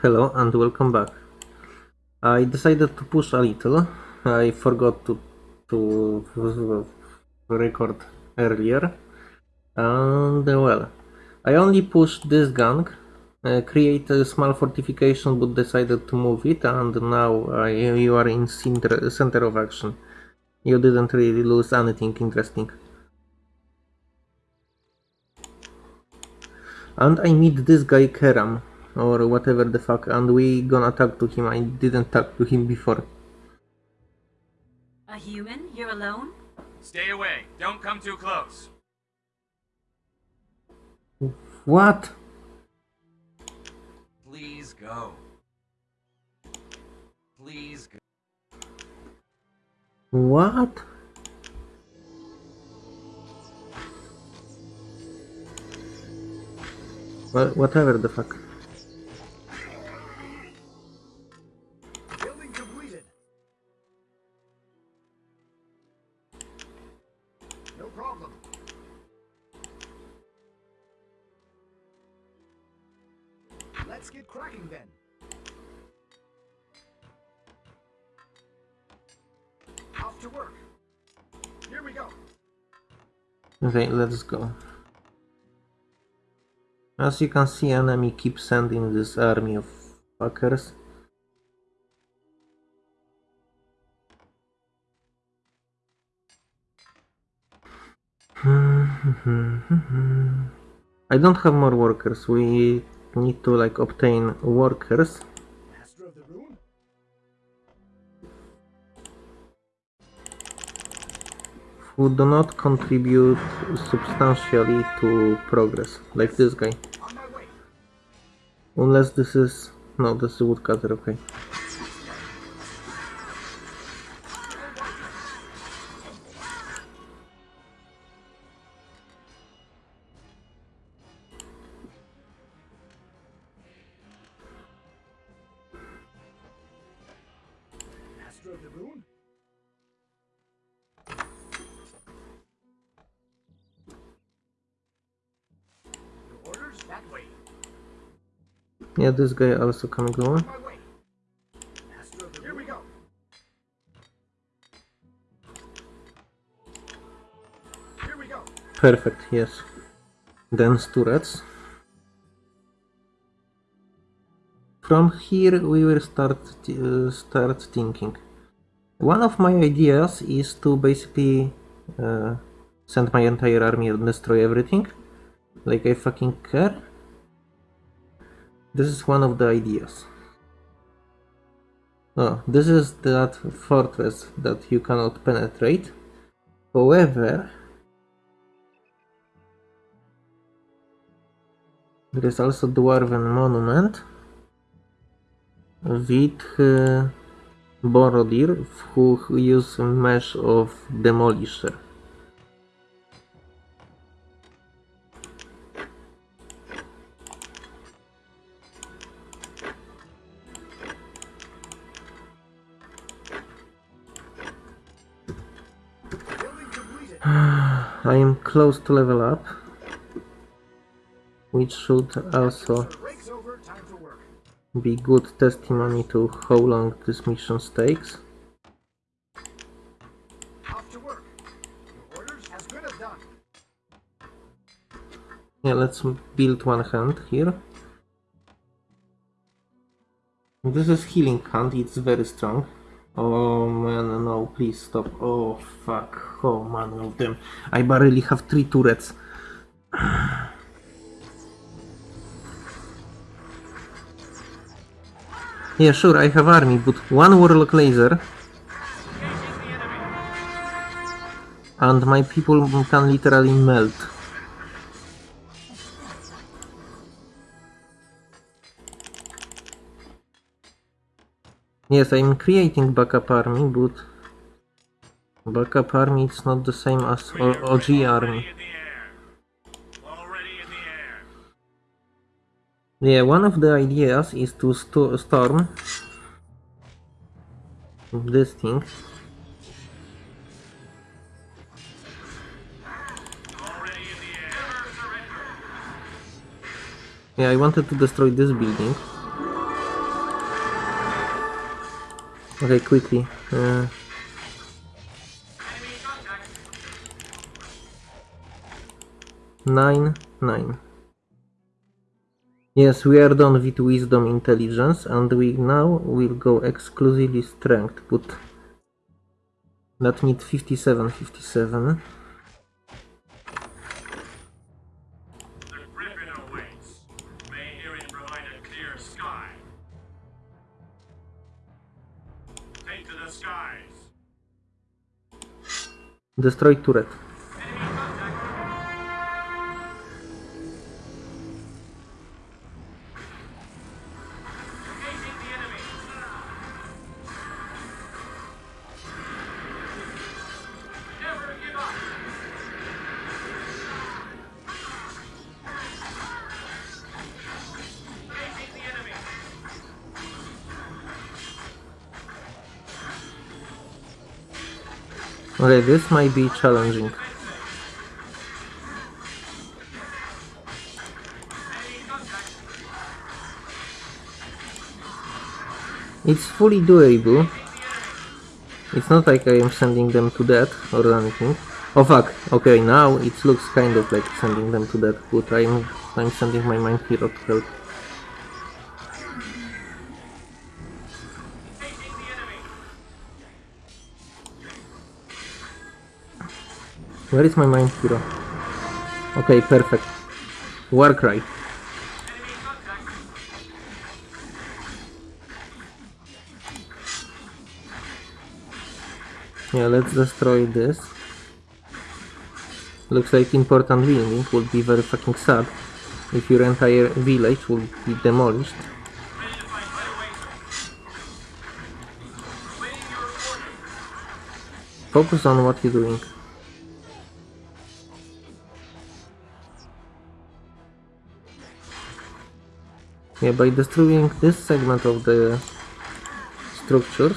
Hello and welcome back. I decided to push a little. I forgot to to record earlier. And well, I only pushed this gang, uh, create a small fortification but decided to move it and now I, you are in center, center of action. You didn't really lose anything interesting. And I meet this guy Keram, or whatever the fuck, and we gonna talk to him. I didn't talk to him before. A human? You're alone? Stay away. Don't come too close. What? Please go. Please go. What? Well, whatever the fuck. Okay, let's go. As you can see, enemy keeps sending this army of fuckers. I don't have more workers. We need to like obtain workers. Who do not contribute substantially to progress, like this guy. Unless this is... no, this is woodcutter, okay. We guy also we go. Perfect, yes. Dense turrets. From here we will start uh, start thinking. One of my ideas is to basically uh, send my entire army and destroy everything. Like I fucking care. This is one of the ideas. Oh, this is that fortress that you cannot penetrate. However, there is also Dwarven Monument with uh, Borodir who use mesh of Demolisher. Close to level up, which should also be good testimony to how long this mission takes. Yeah, let's build one hand here. This is healing hand, it's very strong. Oh man, no, please stop. Oh fuck, oh man of them. I barely have three turrets. Yeah, sure, I have army, but one warlock laser and my people can literally melt. Yes, I'm creating backup army, but backup army is not the same as O- OG army. Already in the air. Already in the air. Yeah, one of the ideas is to sto- storm this thing. Already in the air. Yeah, I wanted to destroy this building. Okay, quickly. Uh, nine, nine. Yes, we are done with wisdom intelligence and we now will go exclusively strength, but that need 57, 57. Destroy turret. This might be challenging. It's fully doable. It's not like I am sending them to death or anything. Oh fuck, okay, now it looks kind of like sending them to death, but I'm, I'm sending my mind hero to help. Where is my mind hero? Okay, perfect. Warcry. Yeah, let's destroy this. Looks like important building would be very fucking sad if your entire village would be demolished. Focus on what you're doing. By destroying this segment of the structures,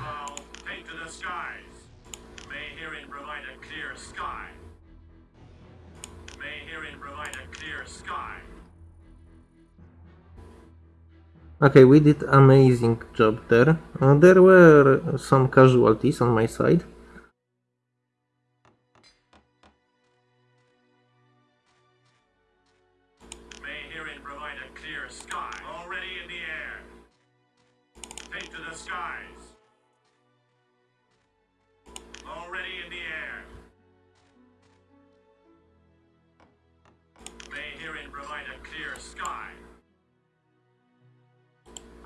Okay, we did amazing job there. Uh, there were some casualties on my side.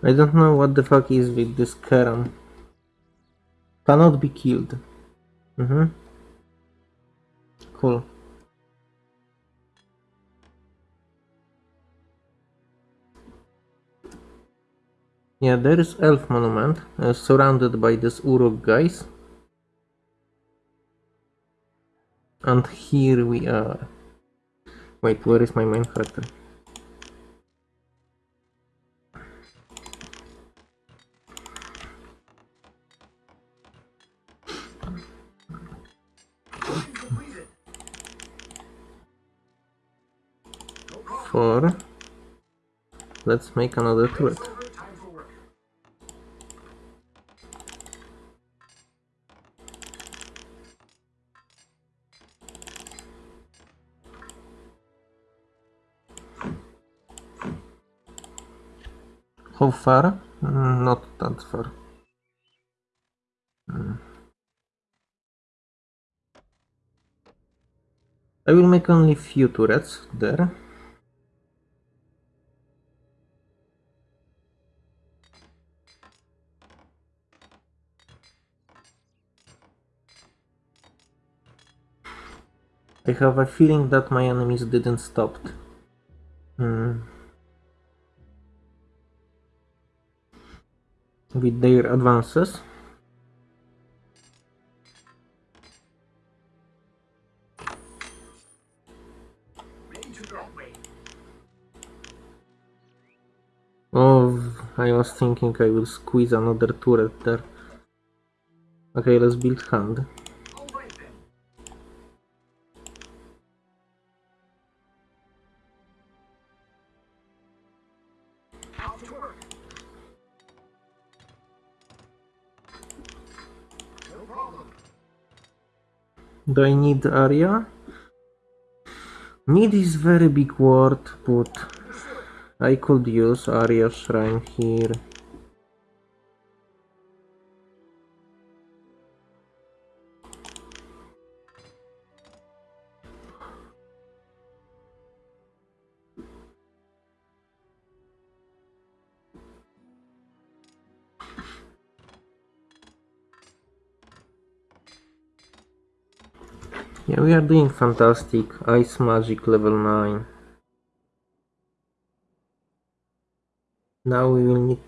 I don't know what the fuck is with this Karen. Cannot be killed. Mm-hmm. Cool. Yeah, there is Elf Monument, uh, surrounded by these Uruk guys. And here we are. Wait, where is my main character? Therefore, let's make another turret. How far? Mm, Not that far. Mm. I will make only few turrets there. I have a feeling that my enemies didn't stop. Hmm. With their advances. Oh, I was thinking I will squeeze another turret there. Okay, let's build hand. Do I need area? Need is very big word, but I could use Aria shrine here. Yeah, we are doing fantastic. Ice magic level 9. Now we will need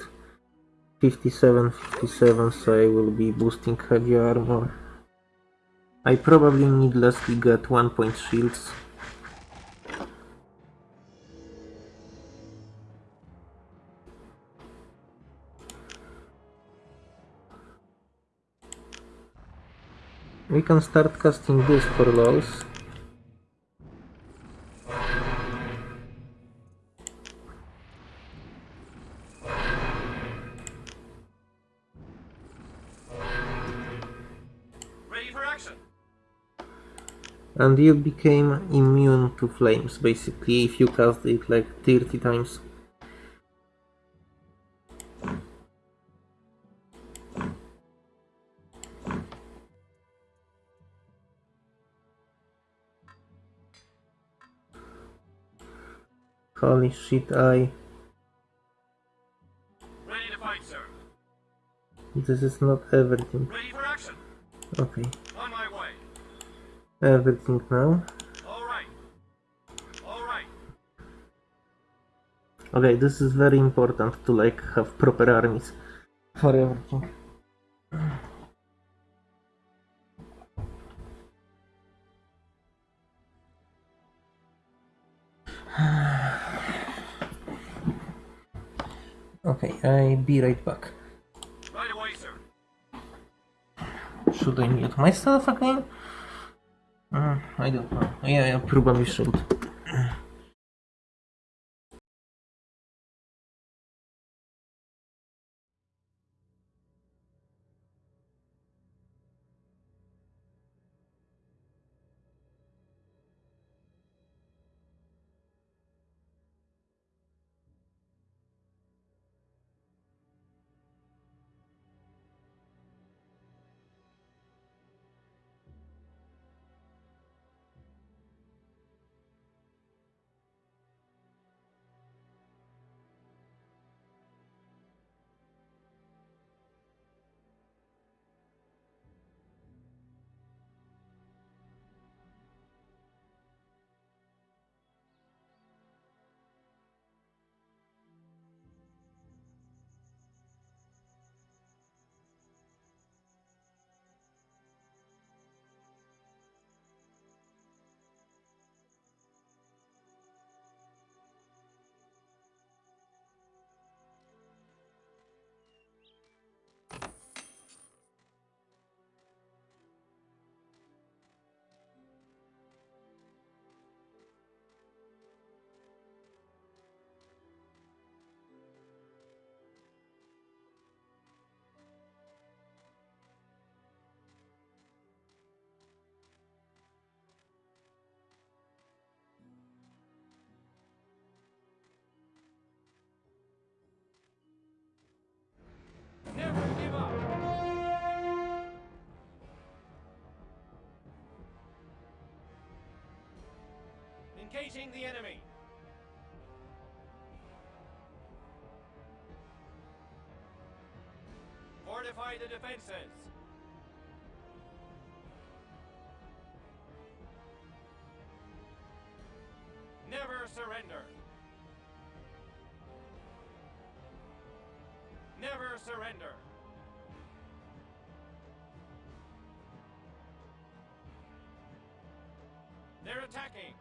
57, 57, so I will be boosting heavy armor. I probably need to get 1 point shields. We can start casting this for lols. Ready for action. And you became immune to flames, basically, if you cast it like 30 times. Holy shit, I... Ready to fight, sir. This is not everything. Ready for action. Okay, On my way. everything now. All right. All right. Okay, this is very important to like have proper armies for everything. Okay, I be right back. Right away, sir. Should I mute myself again? Mm, I don't know. Yeah, yeah, probably should. Engaging the enemy. Fortify the defenses. Never surrender. Never surrender. They're attacking.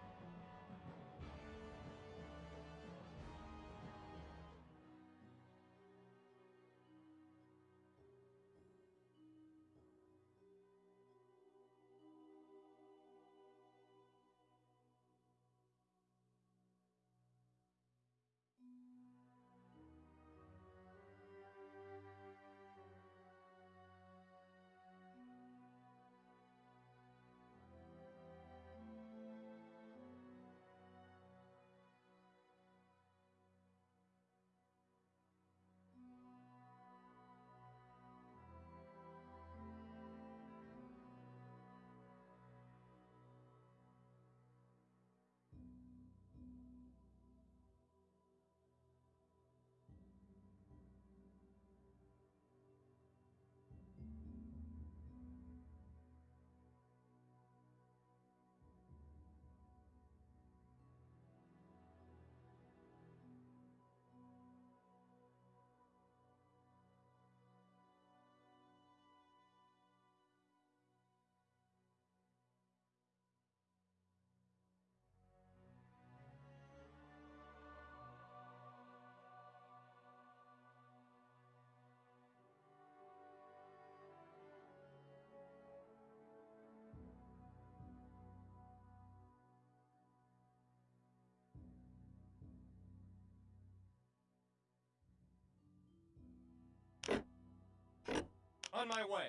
On my way.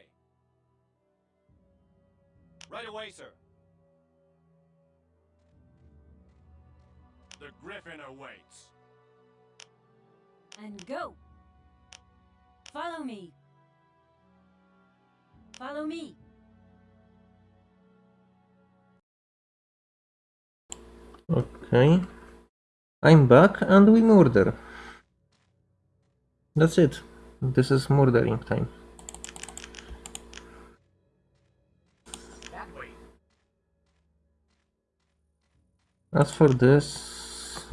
Right away, sir. The Griffin awaits. And go! Follow me! Follow me! Okay. I'm back and we murder. That's it. This is murdering time. As for this...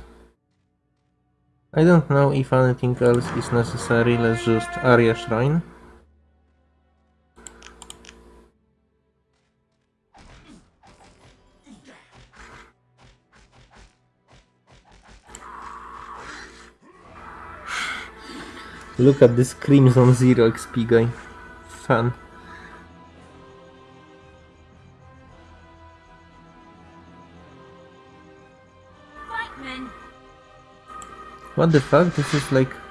I don't know if anything else is necessary, let's just Aria Shrine. Look at this Crimson Zero XP guy. Fun. What the fuck? This is like...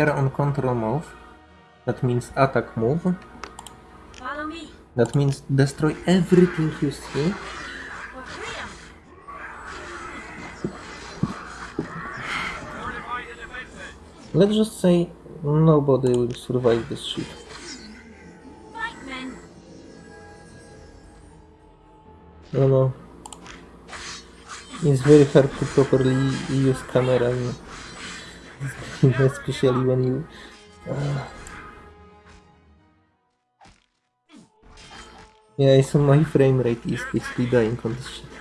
We are on control move. That means attack move. That means destroy everything you see. Let's just say nobody will survive this shit. No, no. It's very hard to properly use camera, especially when you. Uh... Yeah, so my frame rate is basically dying on this shit.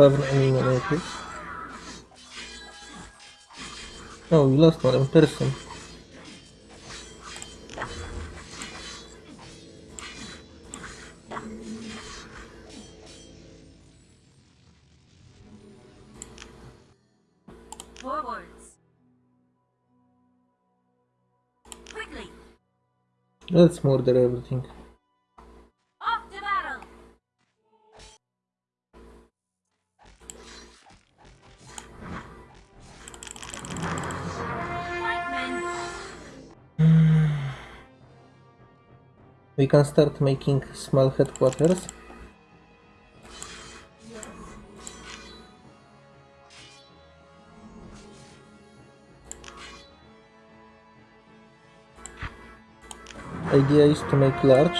Spawn enemy natives. Oh, we lost one person. Forwards. Quickly. Let's murder everything. We can start making small headquarters. Idea is to make large.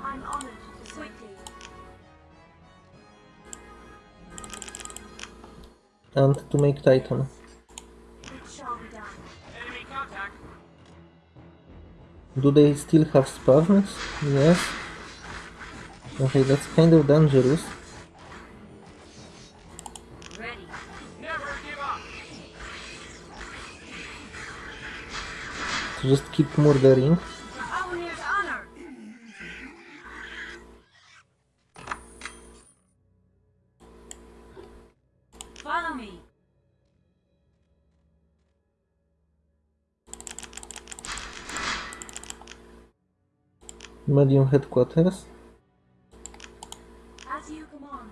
I'm honored to quickly. and to make Titan. Do they still have spavns? Yes. Okay, that's kind of dangerous. Just keep murdering. Medium headquarters. As you command.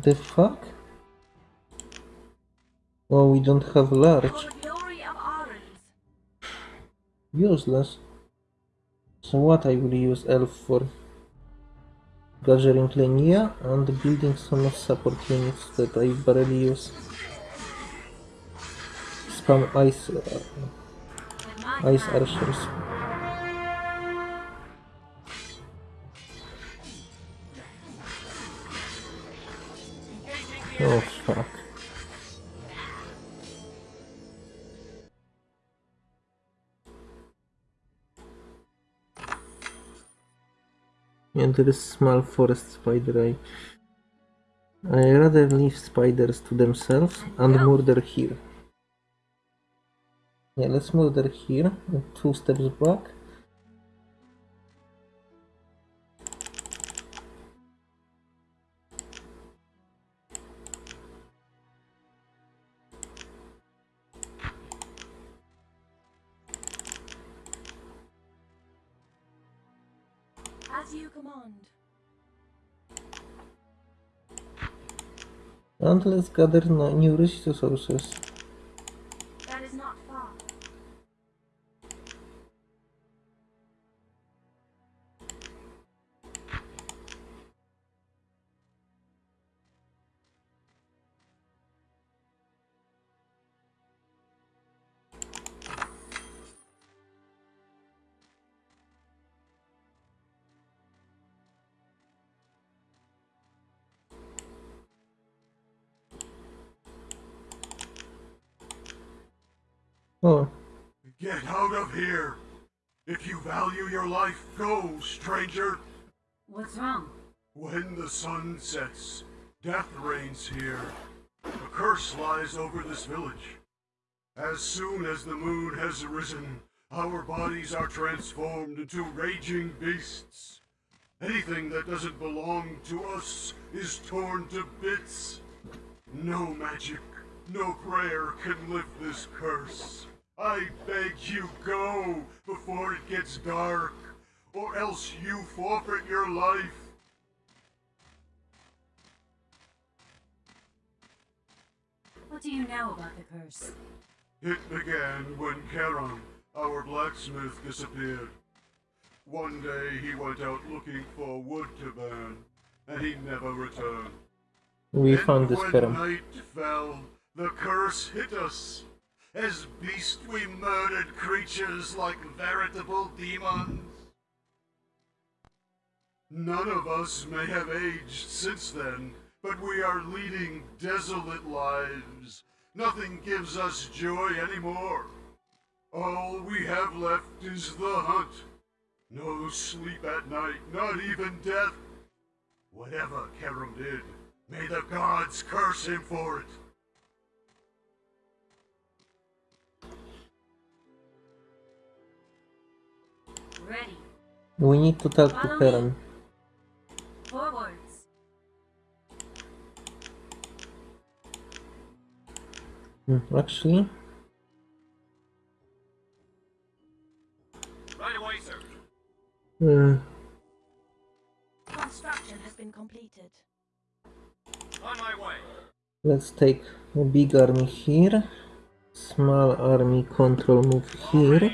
The fuck? Oh, we don't have large. the glory of Arens. Useless. So what I will use elf for? Gathering Lenya and building some support units that I barely use. Spam ice, uh, ice archers. Oh fuck. And there is small forest spider. I, I rather leave spiders to themselves and murder here. Yeah, let's murder here. Two steps back. As you command. And let's gather new resources. Value your life, go, stranger! What's wrong? When the sun sets, death reigns here. A curse lies over this village. As soon as the moon has risen, our bodies are transformed into raging beasts. Anything that doesn't belong to us is torn to bits. No magic, no prayer can lift this curse. I beg you go before it gets dark, or else you forfeit your life. What do you know about the curse? It began when Charon, our blacksmith, disappeared. One day he went out looking for wood to burn, and he never returned. we Then found this when Keram. night fell, the curse hit us. As beasts we murdered creatures like veritable demons. None of us may have aged since then, but we are leading desolate lives. Nothing gives us joy anymore. All we have left is the hunt. No sleep at night, not even death. Whatever Keram did, may the gods curse him for it. Ready. We need to talk to Follow me. Karen. Forwards. Hmm, Actually, Right away, sir. uh, Construction has been completed. On my way. let's take a big army here. Small army control move here.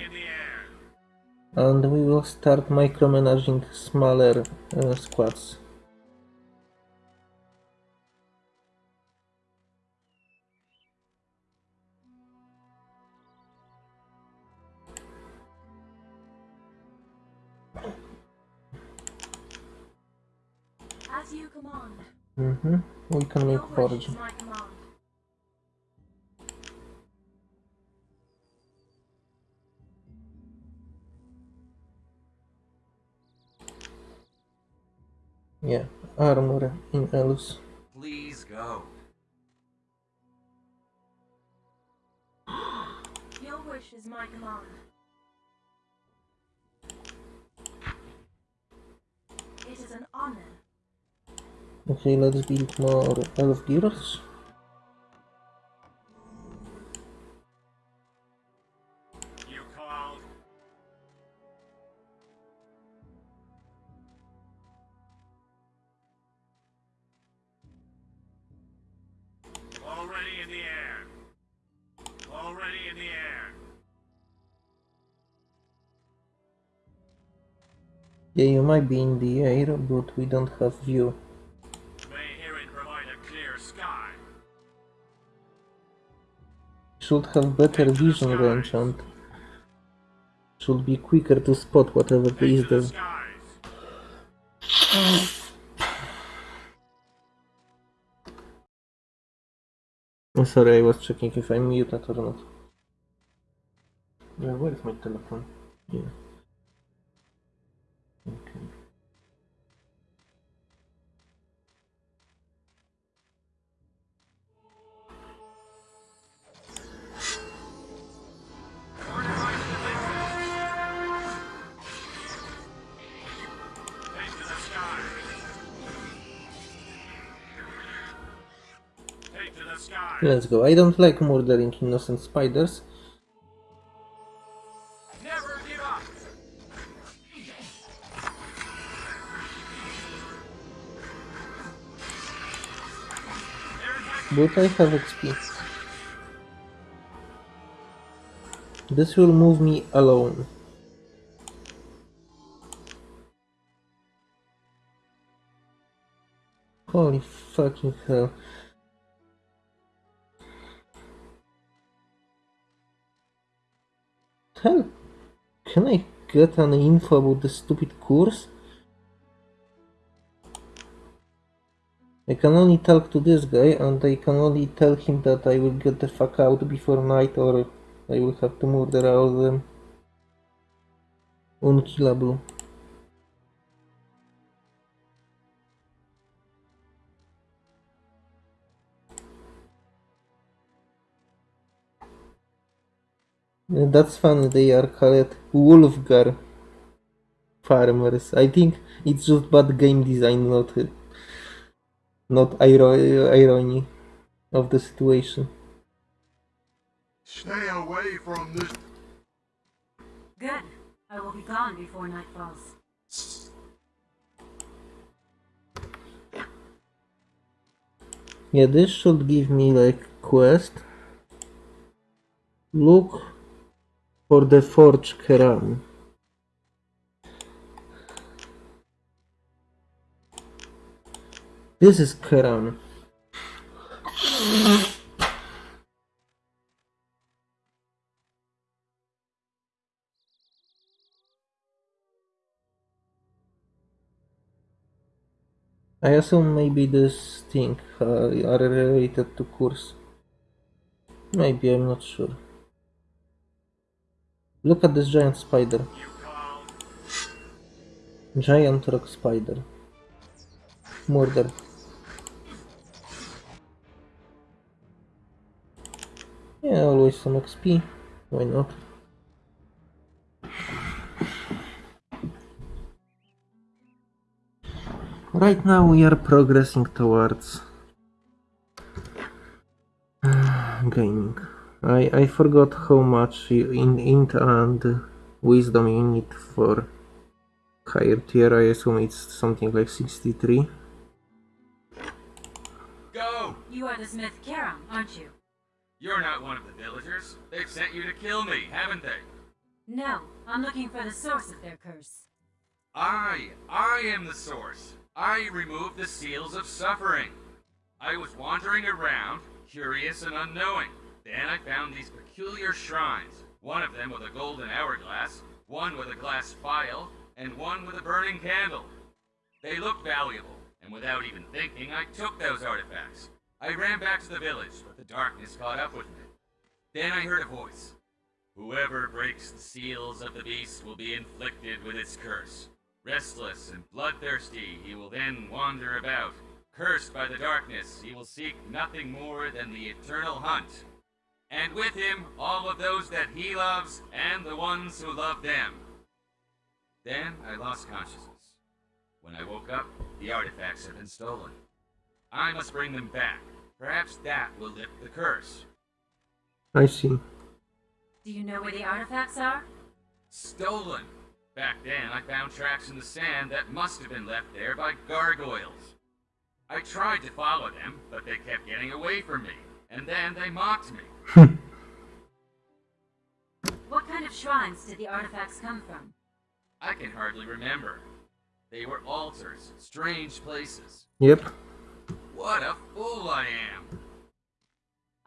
And we will start micromanaging smaller uh, squads. As you command. hmm We can make wish armor in Elus. Please go. Your wish is my command. It is an honor. Okay, let's build more elf gears. Yeah, you might be in the air, but we don't have view. May herein provide a clear sky. Should have better vision range and should be quicker to spot whatever Take is to the there. skies. Oh, sorry, I was checking if I'm muted or not. Yeah, where is my telephone? Yeah. Skies. Let's go. I don't like murdering innocent spiders. But I have XP. This will move me alone. Holy fucking hell. Hell, can I get an info about the stupid course? I can only talk to this guy and I can only tell him that I will get the fuck out before night or I will have to murder all of them. Unkillable. That's funny, they are called Wolfgar farmers. I think it's just bad game design, not not iro- irony of the situation. Stay away from this. Good. I will be gone before night falls. Yeah, this should give me like quest. Look for the Forge Keram. This is Keram. I assume maybe this thing uh, are related to course. Maybe, I'm not sure. Look at this giant spider. Giant rock spider. murder. Yeah, always some XP. Why not? Right now we are progressing towards uh, gaming. I, I forgot how much you- in int and wisdom you need for higher tier. I assume it's something like 63. Go! You are the Smith Keram, aren't you? You're not one of the villagers. They've sent you to kill me, haven't they? No, I'm looking for the source of their curse. I, I am the source. I removed the seals of suffering. I was wandering around, curious and unknowing. Then I found these peculiar shrines. One of them with a golden hourglass, one with a glass phial, and one with a burning candle. They looked valuable, and without even thinking, I took those artifacts. I ran back to the village, darkness caught up with me. Then I heard a voice. Whoever breaks the seals of the beast will be inflicted with its curse. Restless and bloodthirsty, he will then wander about. Cursed by the darkness, he will seek nothing more than the eternal hunt. And with him, all of those that he loves and the ones who love them. Then I lost consciousness. When I woke up, the artifacts had been stolen. I must bring them back. Perhaps that will lift the curse. I see. Do you know where the artifacts are? Stolen. Back then, I found tracks in the sand that must have been left there by gargoyles. I tried to follow them, but they kept getting away from me, and then they mocked me. What kind of shrines did the artifacts come from? I can hardly remember. They were altars, strange places. Yep. What a fool I am!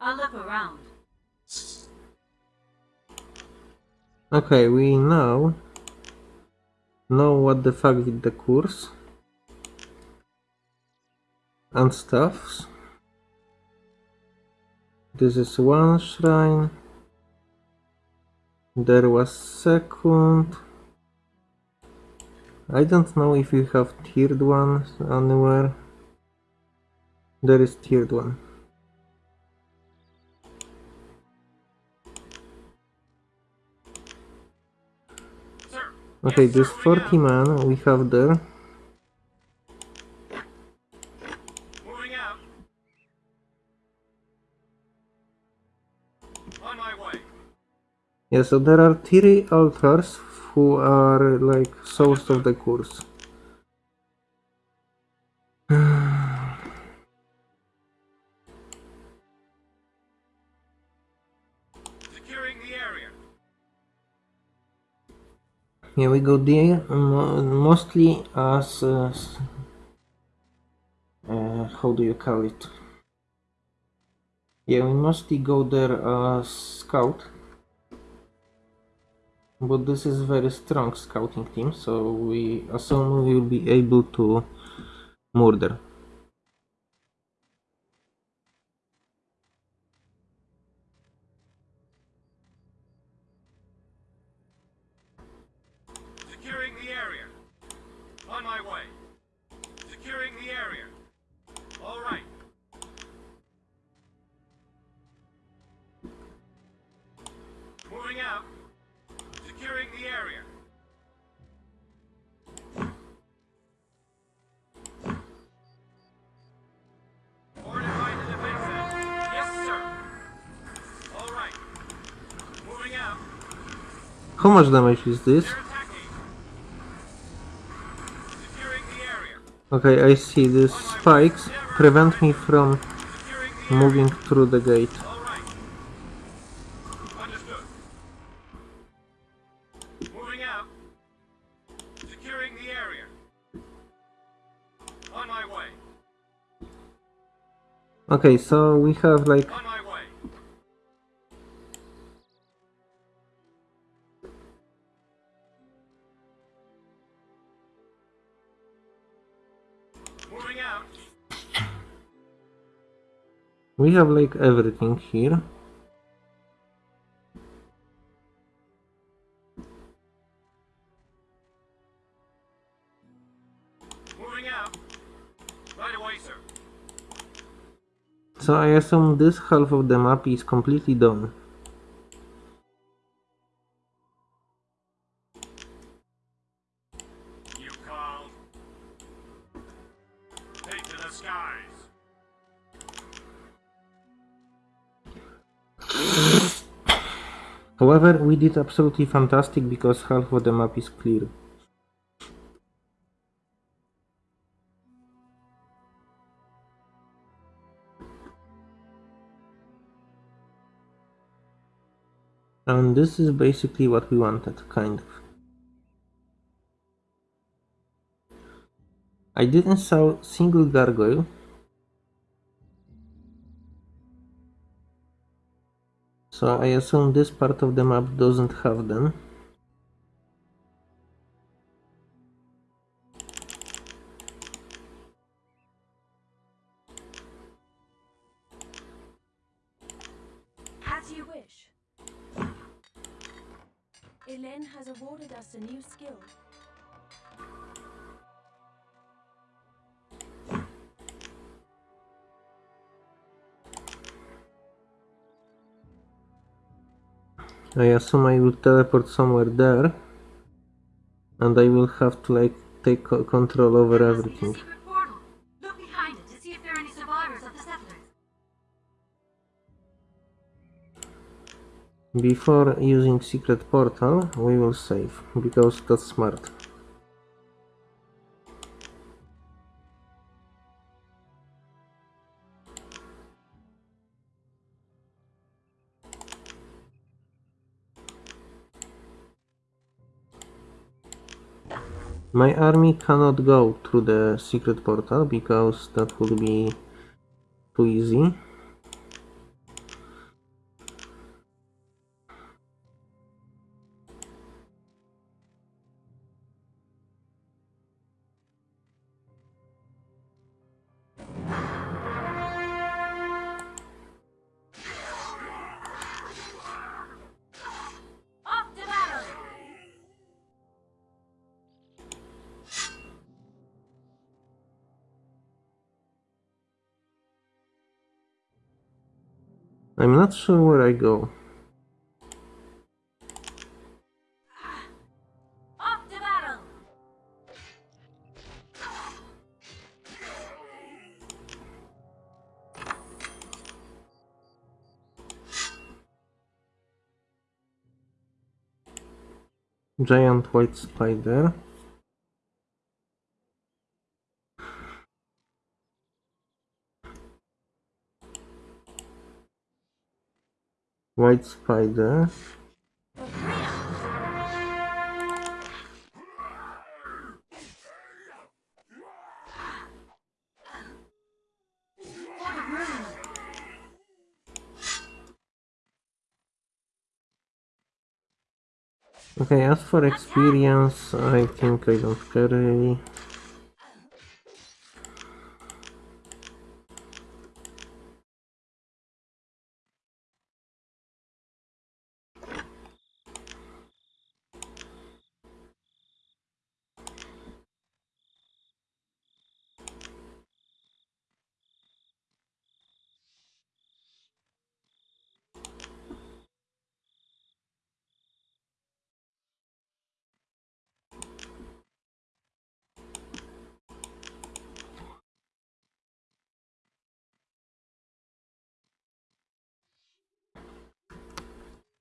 I'll look around. Okay, we now know what the fuck with the course and stuffs. This is one shrine. There was second. I don't know if you have tiered ones anywhere. There is tiered one. Okay, this 40 man we have there. Yeah, so there are three altars who are like source of the course. Yeah, we go there mostly as uh, how do you call it? Yeah, we mostly go there as scout. But this is very strong scouting team, so we assume we will be able to murder. Much damage is this? Okay, I see these spikes prevent me from moving through the gate. Okay, so we have like we have like everything here. Moving out. Right away, sir. So I assume this half of the map is completely done. However, we did absolutely fantastic because half of the map is clear. And this is basically what we wanted, kind of. I didn't saw single gargoyle. So I assume this part of the map doesn't have them. As you wish. Elen has awarded us a new skill. I assume I will teleport somewhere there. And I will have to like take control over There must be a everything. secret portal. Look behind it to see if there are any survivors of the settlers. Before using secret portal, we will save, because that's smart. My army cannot go through the secret portal because that would be too easy. I'm not sure where I go. Off to battle! Giant white spider. White spider. Okay, as for experience, I think I don't care really.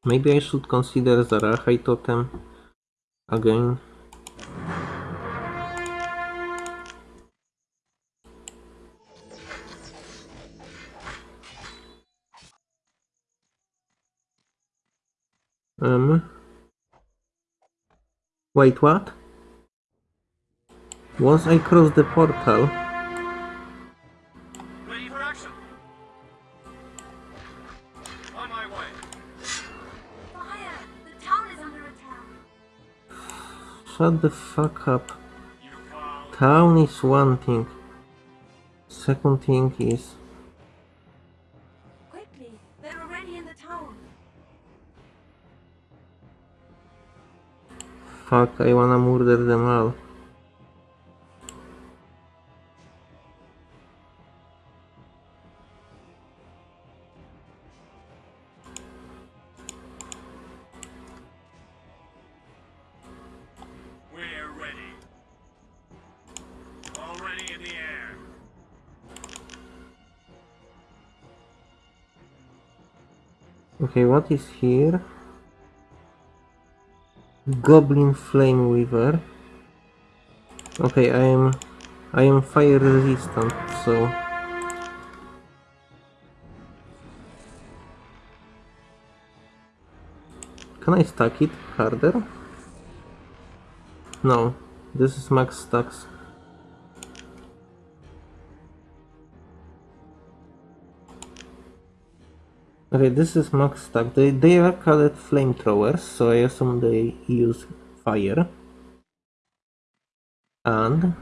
Maybe I should consider the Zarahai Totem again. Um. Wait, what? Once I cross the portal, shut the fuck up. Town is one thing. Second thing is Quickly, they're already in the town. fuck, I wanna murder them all. Okay, what is here? Goblin Flame Weaver. Okay, I am I am fire resistant, so Can I stack it harder? No, this is max stacks. Okay, this is max stack. They, they are called flamethrowers, so I assume they use fire. And...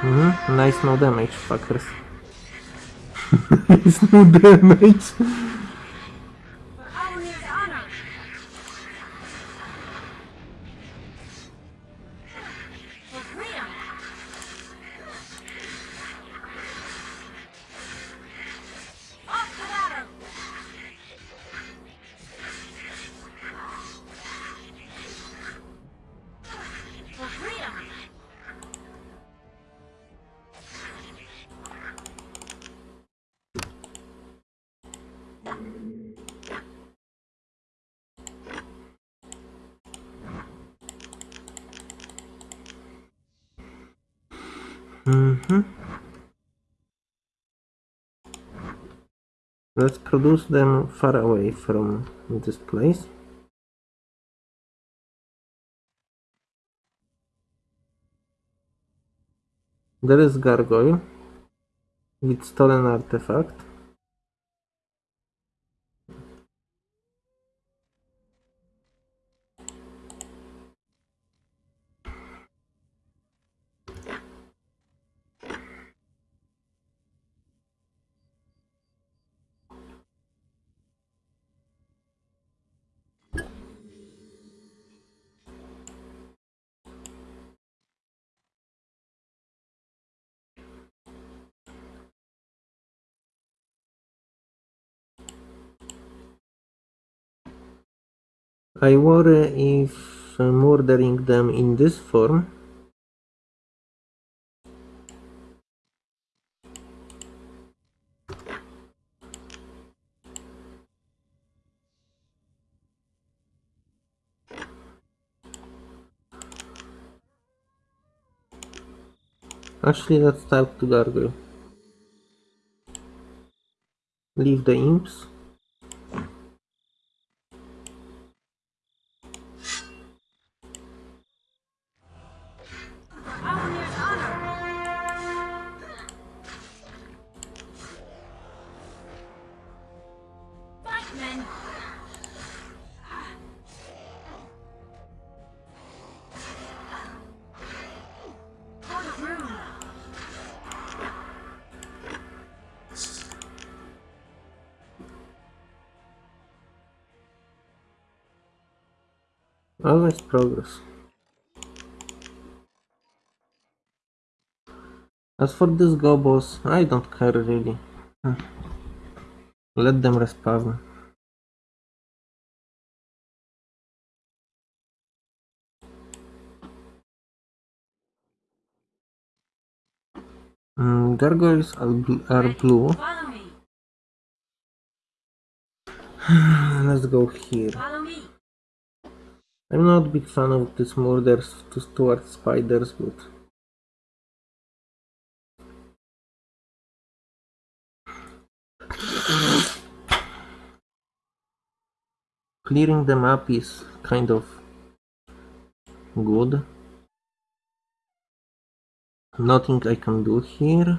Mhm, nice no damage, fuckers. nice no damage. Produce them far away from this place. There is gargoyle with stolen artifact. I worry if murdering them in this form Actually, let's talk to Gargoyle. Leave the imps. Progress. As for these gobos, I don't care really. Hmm. Let them respawn. Mm, gargoyles are, bl- are blue. Let's go here. I'm not a big fan of these murders to towards spiders, but clearing them up is kind of good. Nothing I can do here.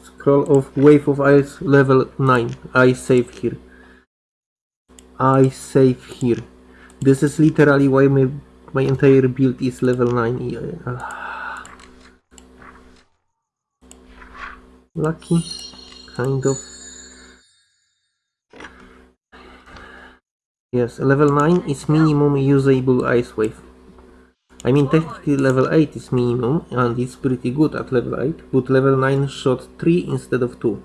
Scroll of Wave of Ice level 9. I save here. I save here. This is literally why my, my entire build is level 9. Yeah. Lucky. Kind of. Yes, level 9 is minimum usable ice wave. I mean technically level 8 is minimum and it's pretty good at level 8, but level 9 shot 3 instead of 2.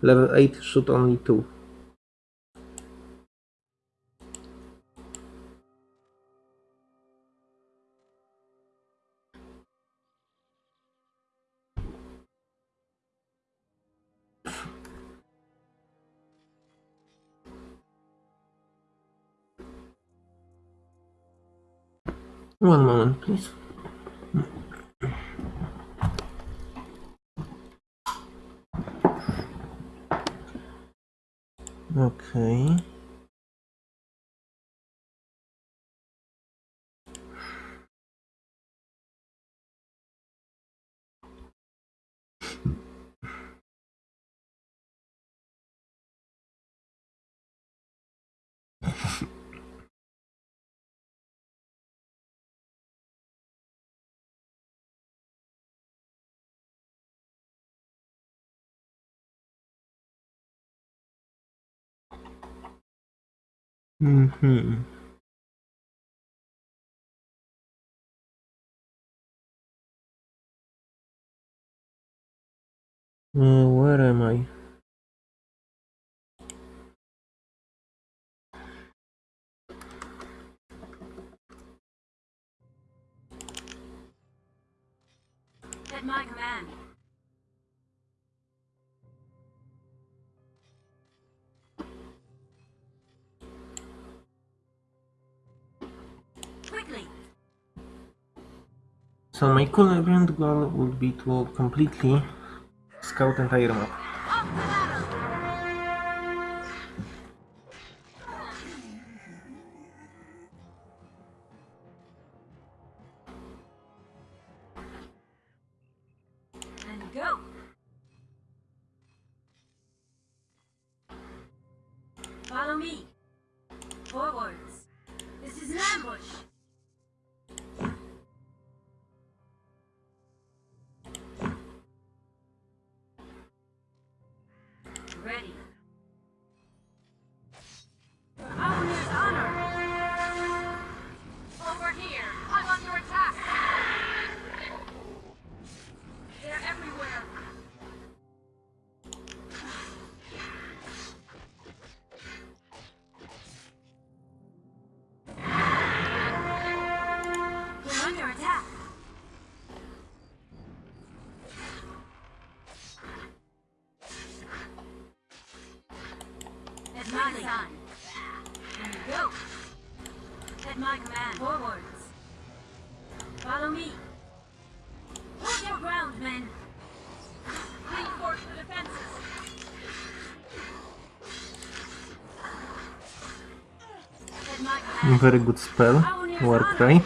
Level 8 shot only 2. One moment, please. Okay. Mm-hmm. Uh, where am I? At my command. So my current goal would be to completely scout entire map. My sign. And go. At my command. Forwards. Follow me. Hold your ground, men. Reinforce the defenses. Very good spell. Warcry. Hold.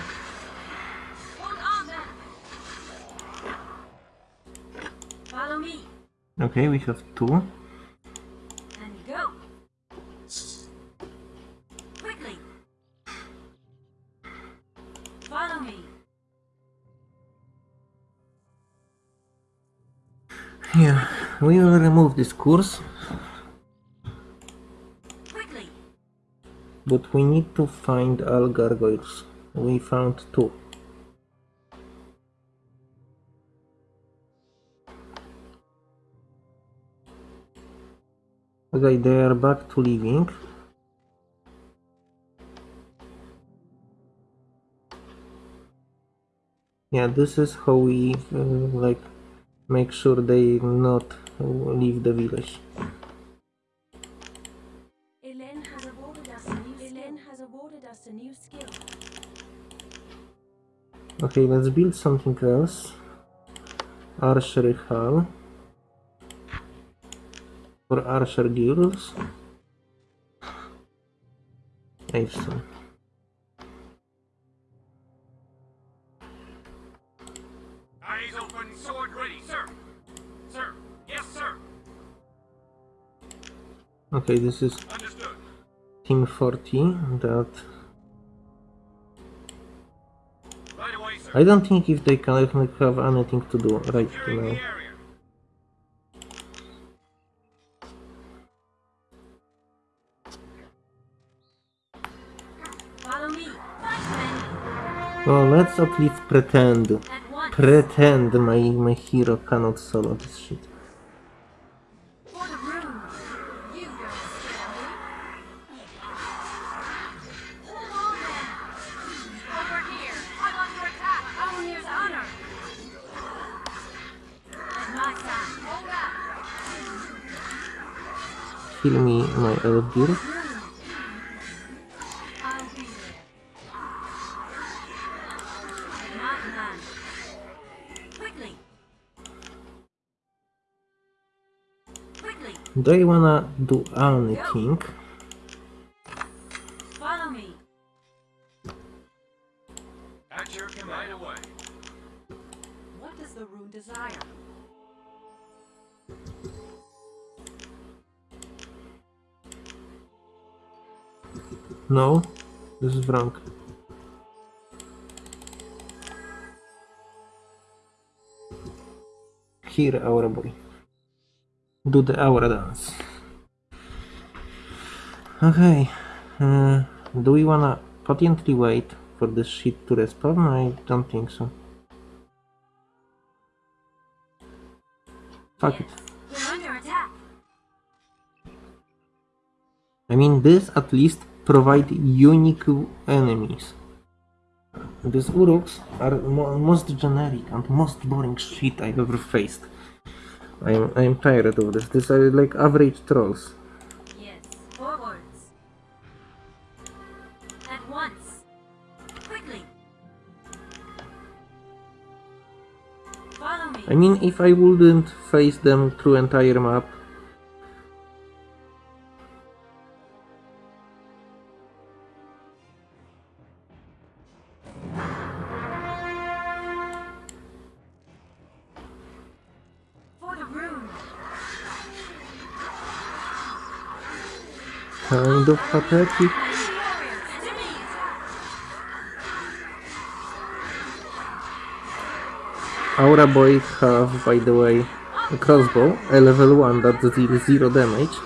Follow me. Okay, we have two. This course, Quickly. but we need to find all gargoyles. We found two. Okay, they are back to living. Yeah, this is how we uh, like make sure they not leave the village. Elen has awarded us a new Elen has awarded us a new skill. Okay, let's build something else. Archery Hall. For Archer Guilds. Awesome. Okay, this is Team 40. That Right away, sir. I don't think if they can have anything to do right Securing now. the area. Follow me. Then, Well, let's at least pretend. Pretend my, my hero cannot solo this shit. Quickly. Quickly. Do you wanna do anything? Is. Here, Aura Boy. Do the Aura dance. Okay. Uh, do we wanna potentially wait for this shit to respawn? I don't think so. Fuck it. We're under attack. I mean, this at least provide unique enemies. These Uruks are mo most generic and most boring shit I've ever faced. I'm, I'm tired of this. These are like average trolls. Yes. Forwards. At once. Quickly. Follow me. I mean, if I wouldn't face them through entire map, of pathetic. Aura Boy have, by the way, a crossbow, a level 1 that deals 0 damage.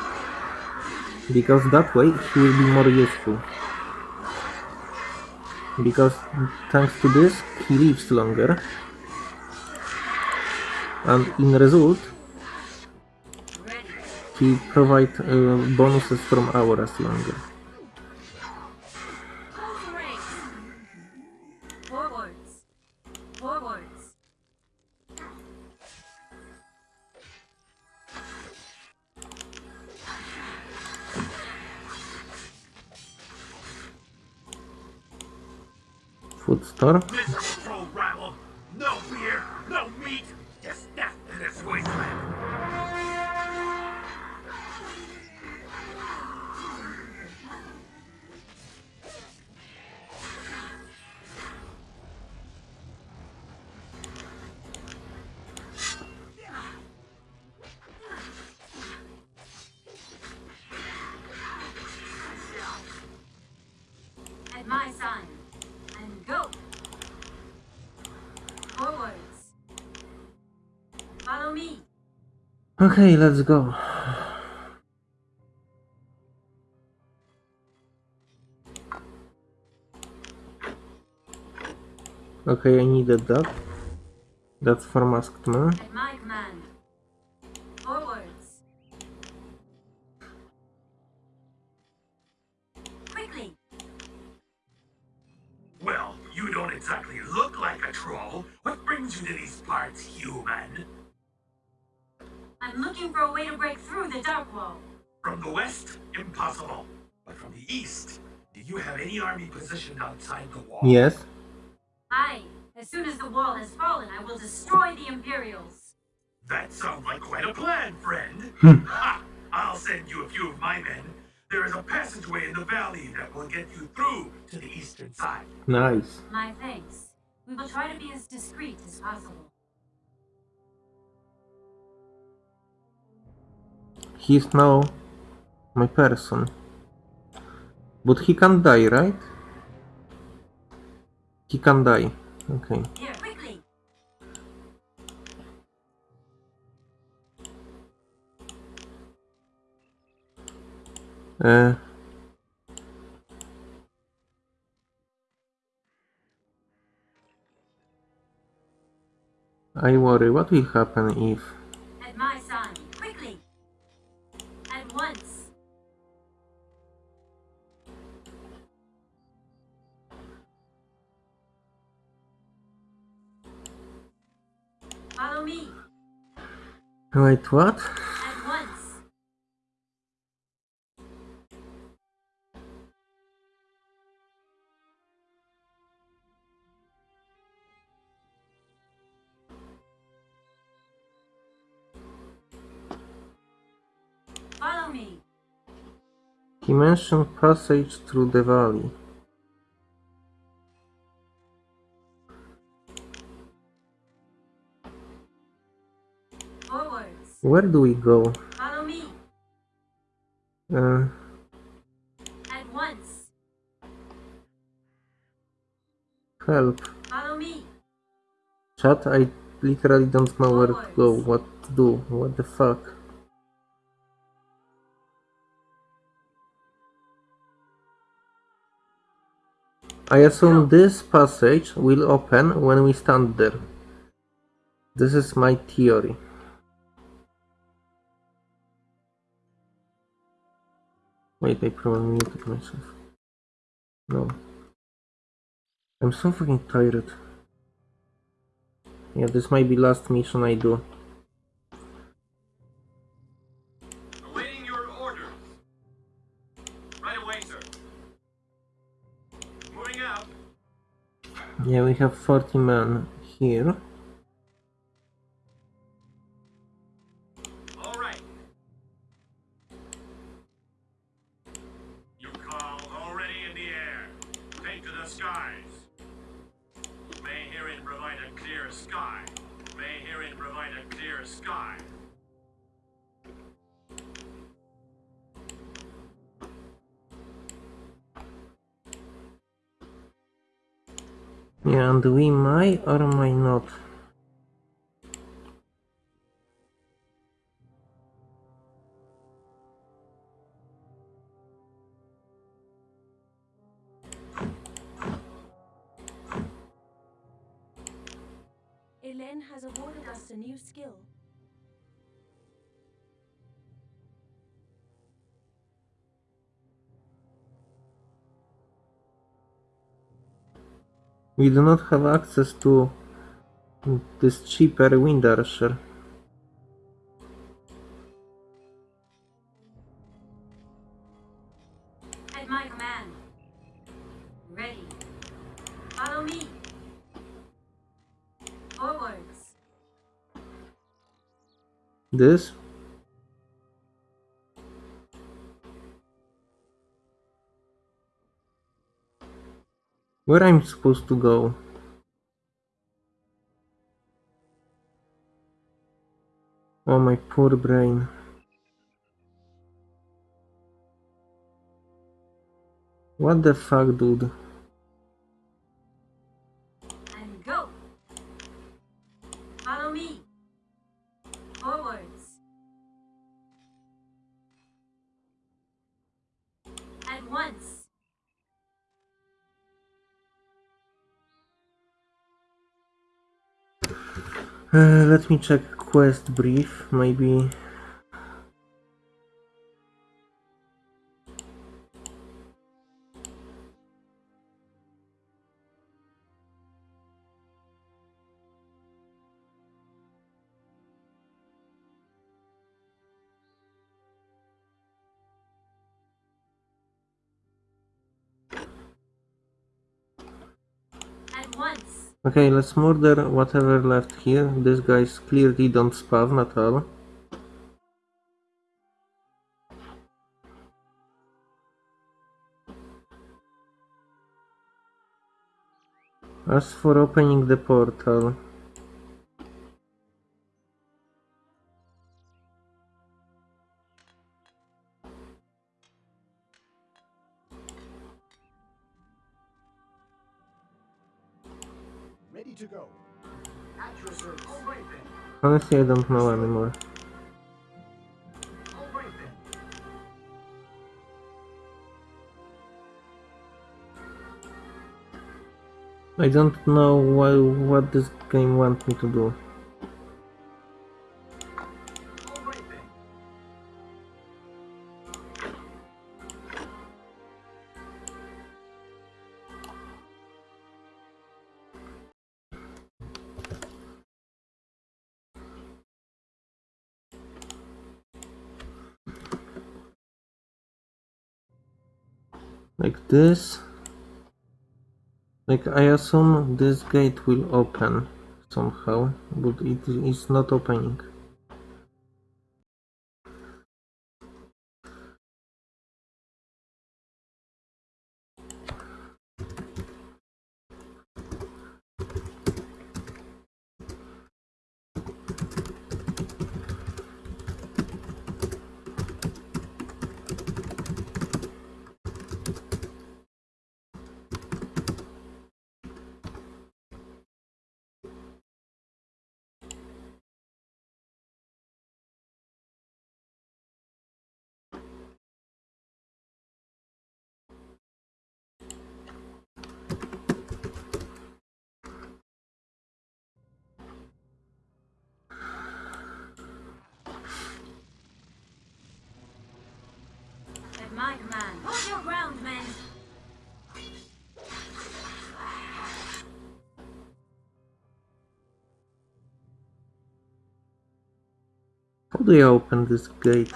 Because that way he will be more useful. Because thanks to this he lives longer. And in result. He provide bonuses from auras longer. Food store. Okay, let's go. Okay, I needed that. That's for masked man. Friend. Hmm. ha! I'll send you a few of my men. There is a passageway in the valley that will get you through to the eastern side. Nice. My thanks. We will try to be as discreet as possible. He's now my person. But he can die, right? He can die. Okay. Here, Uh, I worry what will happen if At my side, quickly. At once. Follow me. wait what? Mentioned passage through the valley. Forwards. Where do we go? Follow me. Uh, At once. help. Follow me. Chat, I literally don't know where to go, what to do, what the fuck. I assume this passage will open when we stand there. This is my theory. Wait, I probably muted myself. No. I'm so fucking tired. Yeah, this might be last mission I do. Yeah, we have 40 men here. And we might or might not. We do not have access to this cheaper wind archer. At my command. Ready. Follow me. Forwards. This? Where I'm supposed to go? Oh my poor brain. What the fuck, dude? Uh, let me check quest brief, maybe. Okay, let's murder whatever left here. These guys clearly don't spawn at all. As for opening the portal, Honestly, I don't know anymore. I don't know why, what this game wants me to do. Like this. Like I assume this gate will open somehow, but it is not opening. My command. Hold your ground, men. How do I open this gate?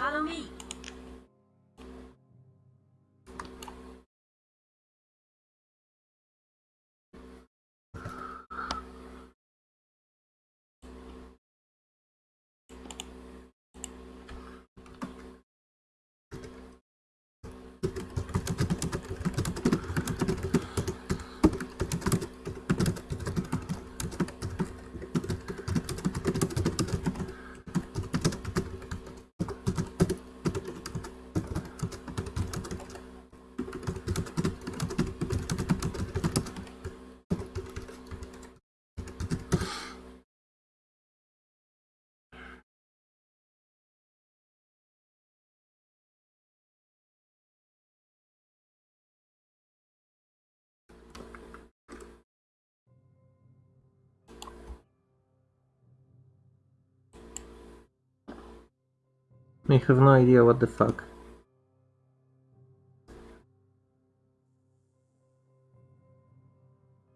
I have no idea what the fuck.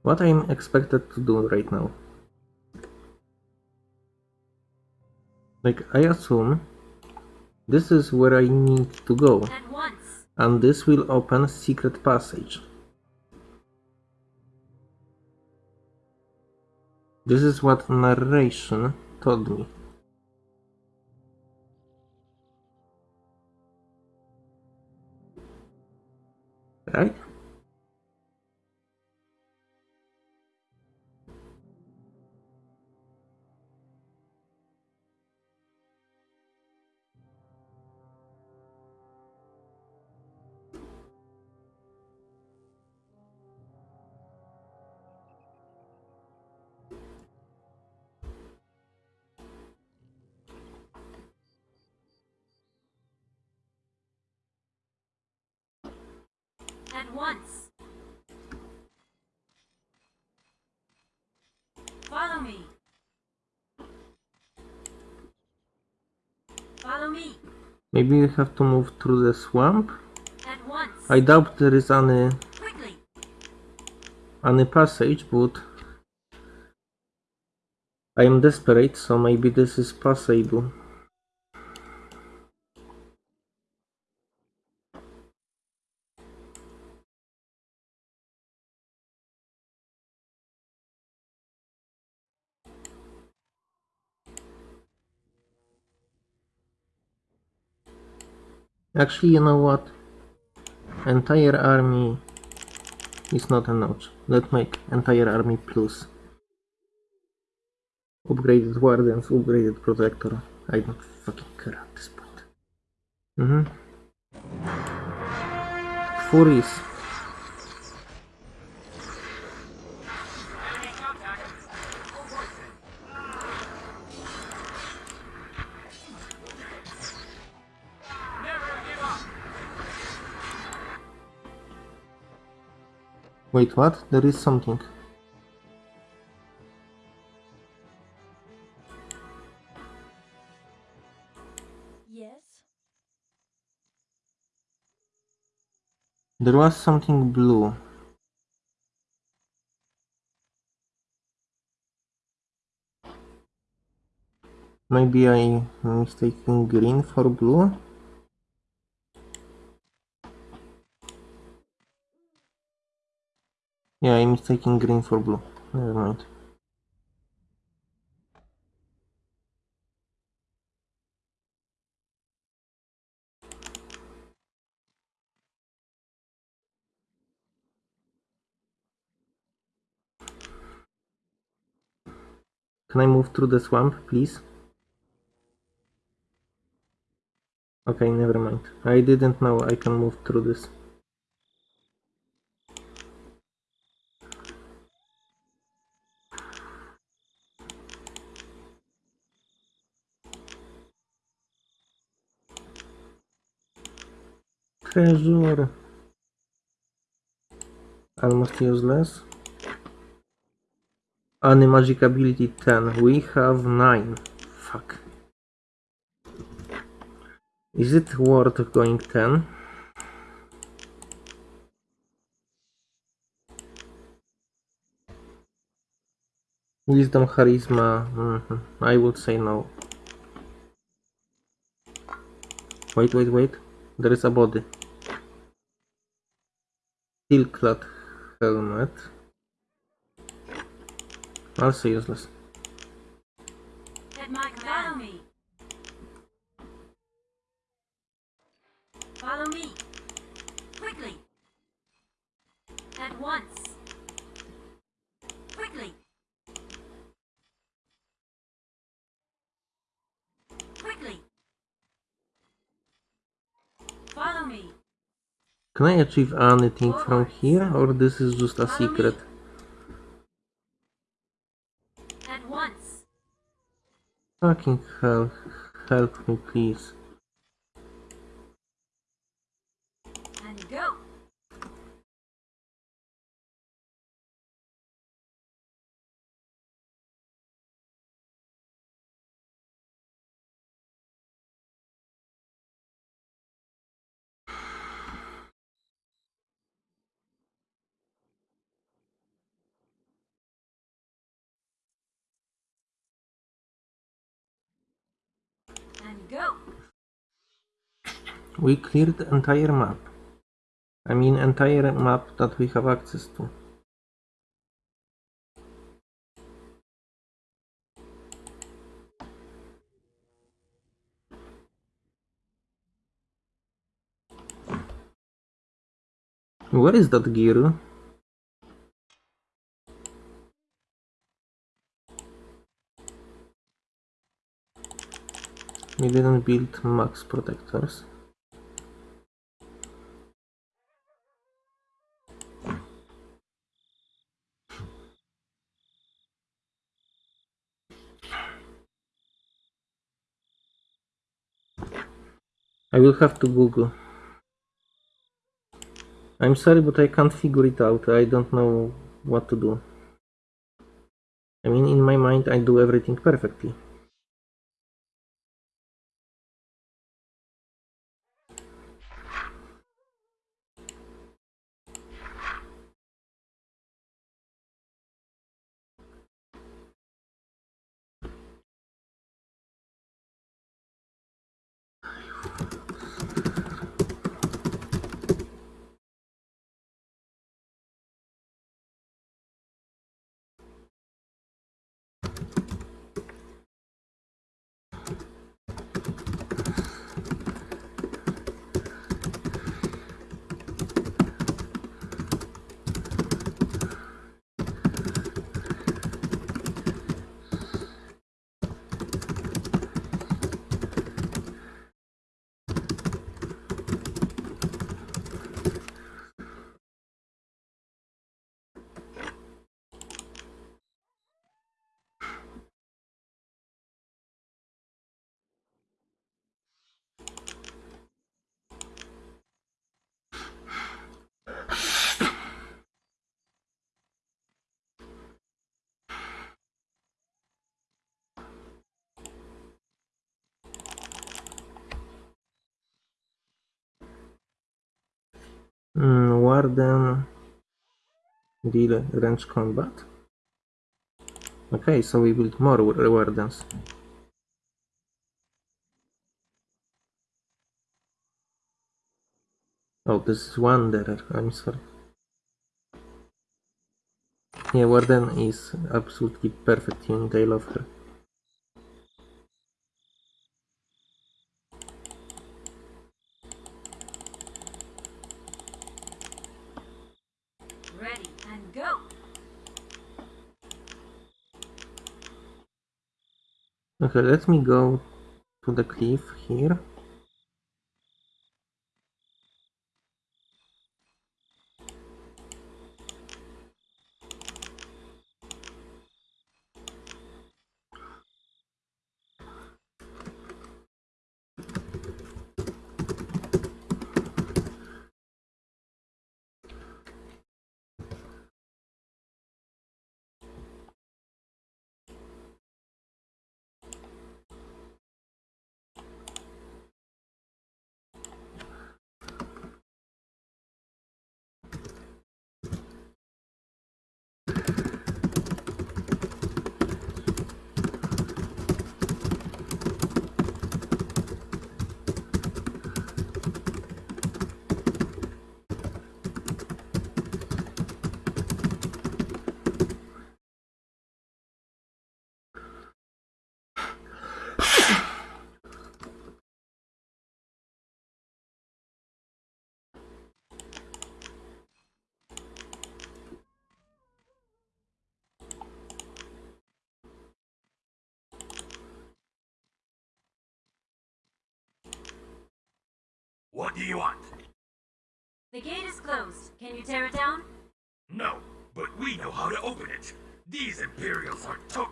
What I'm expected to do right now. Like, I assume this is where I need to go, and this will open secret passage. This is what narration told me. Right? Once. Follow me. Follow me. Maybe we have to move through the swamp? At once. I doubt there is any Quickly. any passage, but I am desperate, so maybe this is possible. Actually, you know what? Entire army is not enough. Let's make entire army plus. Upgraded wardens, upgraded protector. I don't fucking care at this point. Mm-hmm. Furies. Wait, what? There is something. Yes. There was something blue. Maybe I mistaken green for blue? Yeah, I'm mistaking green for blue. Never mind. Can I move through the swamp, please? Okay, never mind. I didn't know I can move through this. Treasure. Almost useless. Any magic ability 10. We have 9. Fuck. Is it worth going 10? Wisdom, charisma. mhm, I would say no. Wait, wait, wait. There is a body. Steel-clad helmet. Also useless. At my command. Follow me. Follow me. Quickly. At once. Quickly. Quickly. Follow me. Can I achieve anything from here or this is just a secret? At once. Fucking hell. Help me please. And go. And go. We cleared the entire map. I mean entire map that we have access to. Where is that gear? We didn't build max protectors. I will have to Google. I'm sorry, but I can't figure it out. I don't know what to do. I mean, in my mind, I do everything perfectly. Warden deal range combat. Okay, so we build more wa- wardens. Oh, this is Wanderer. I'm sorry. Yeah, Warden is absolutely perfect unit. I love her. Ready and go. Okay, let me go to the cliff here. What do you want? The gate is closed. Can you tear it down? No, but we know how to open it. These Imperials are to-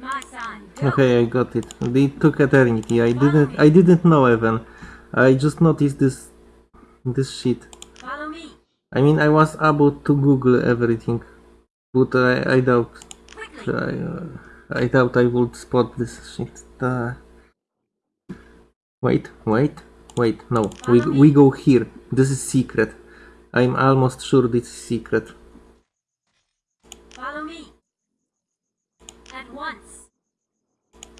my sign. Okay, I got it. They took eternity. I didn't. I didn't know even. I just noticed this. This shit. Follow me. I mean, I was about to Google everything, but I, I doubt. Quickly. I, uh, I doubt I would spot this shit. Uh, wait, wait, wait. No, we we go here. This is secret. I'm almost sure this is secret. Follow me. At once.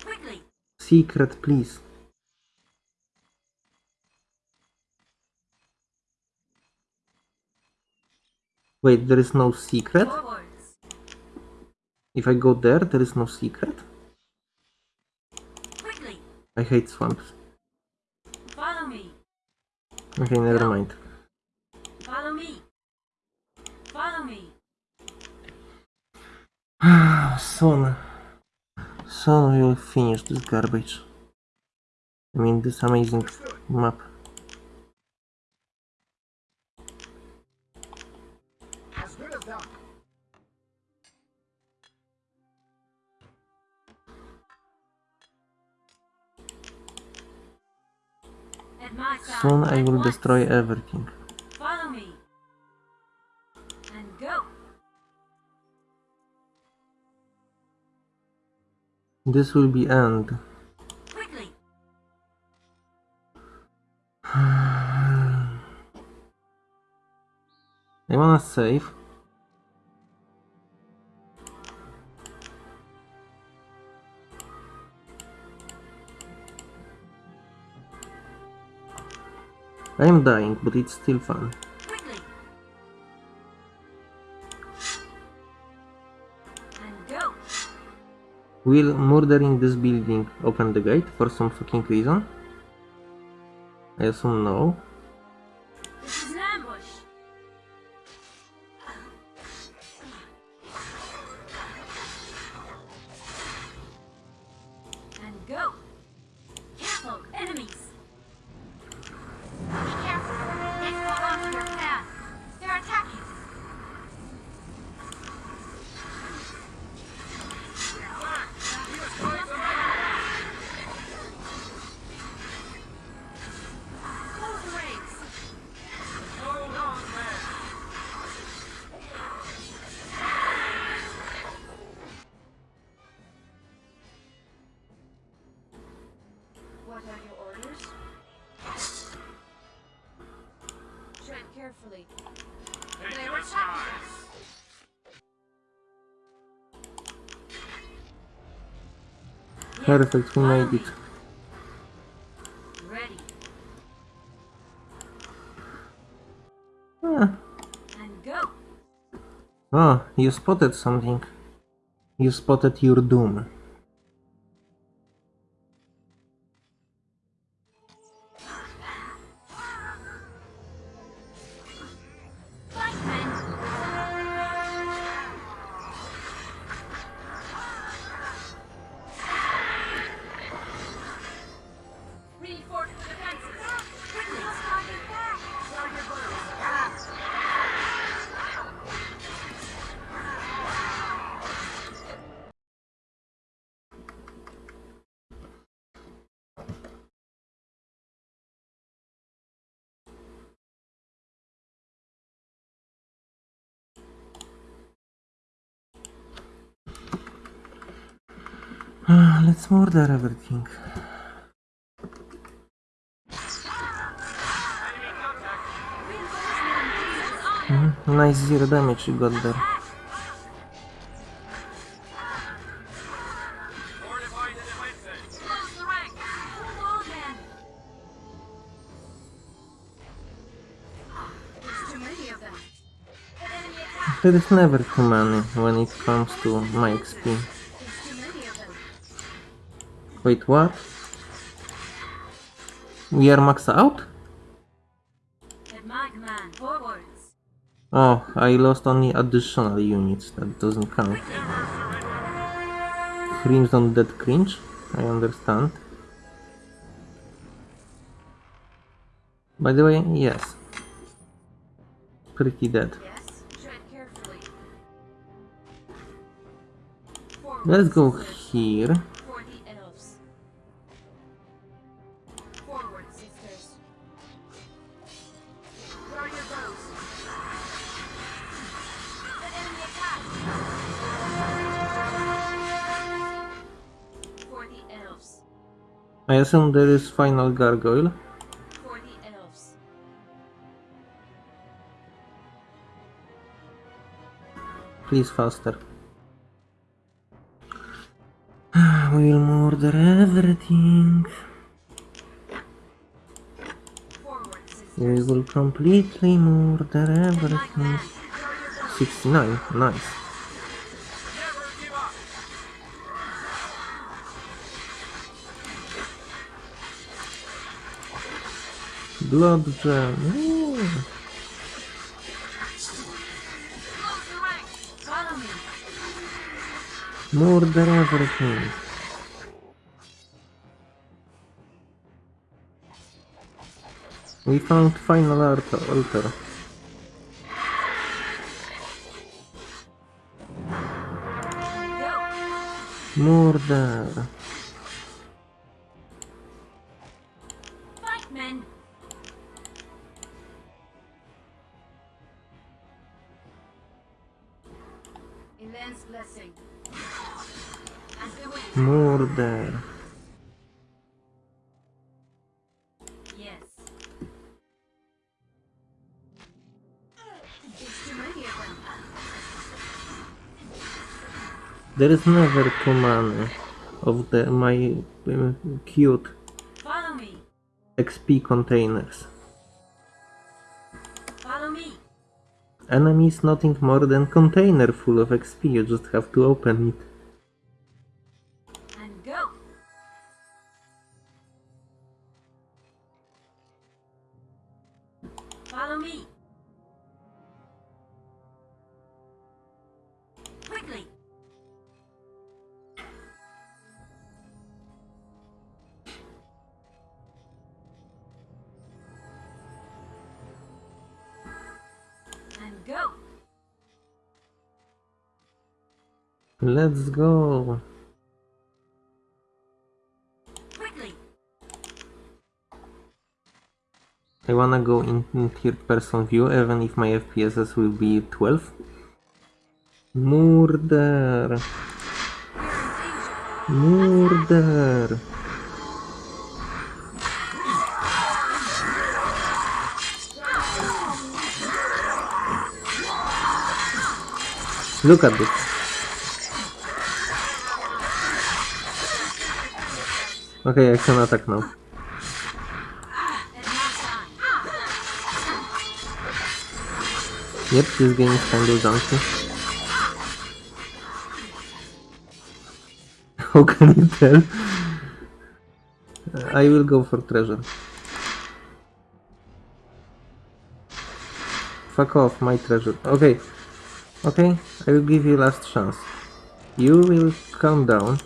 Quickly. Secret, please. Wait, there is no secret? If I go there, there is no secret? I hate swamps. Follow me. Okay, never mind. Follow me. Follow me. Soon. Soon we will finish this garbage. I mean, this amazing map. Soon I will destroy everything. Follow me. And go. This will be end. Quickly. I wanna save. I am dying, but it's still fun. Will murdering this building open the gate for some fucking reason? I assume no. Perfect, we made it. Ready. Ah, And go. oh, you spotted something. You spotted your doom. Murder everything. Mhm, Nice zero damage you got there. There is never too many when it comes to my XP. Wait, what? We are maxed out? Oh, I lost only additional units. That doesn't count. Crimson Dead Cringe? I understand. By the way, yes. Pretty dead. Let's go here. Assume there is final gargoyle. For the elves. Please faster. We will murder everything. We will completely murder everything. command. 69, nice. Blood gem. Ooh. Murder everything. We found final altar. altar. Murder. Murder. Yes. There's too many of them. There is never too many of the my uh, cute Follow me. XP containers. Follow me. Enemy is nothing more than container full of XP, you just have to open it. Let's go. I wanna go in third person view, even if my FPSs will be 12. Murder! Murder! Look at this. Okay, I can attack now. Yep, this game is kind of junky. How can you tell? I will go for treasure. Fuck off, my treasure. Okay. Okay, I will give you last chance. You will calm down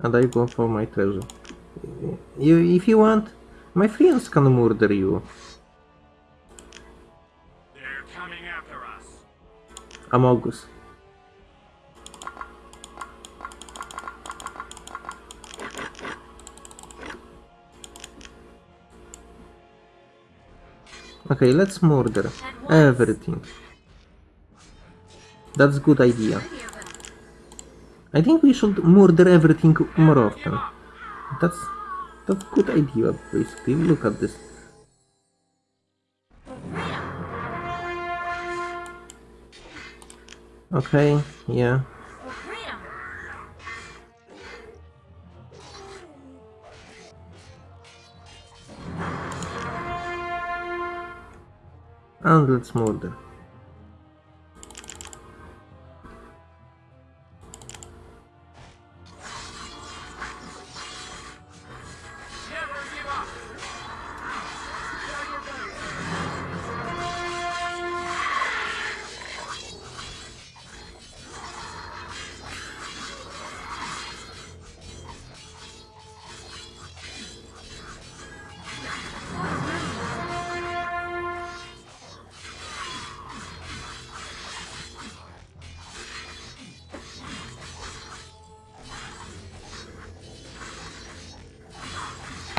and I go for my treasure. You, if you want, my friends can murder you. They're coming after us. Amogus. Okay, let's murder everything. That's a good idea. Plenty of them. I think we should murder everything more often. That's that's good idea basically. Look at this. Okay, yeah. And let's move murder.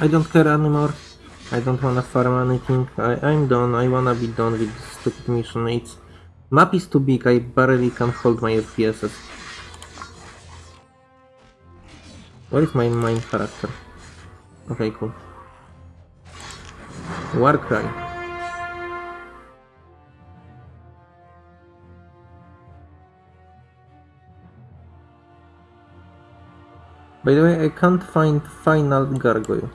I don't care anymore. I don't wanna farm anything. I, I'm done. I wanna be done with this stupid mission. It's map is too big. I barely can hold my FPSs. Where is my main character? Okay, cool. Warcry. By the way, I can't find final gargoyle.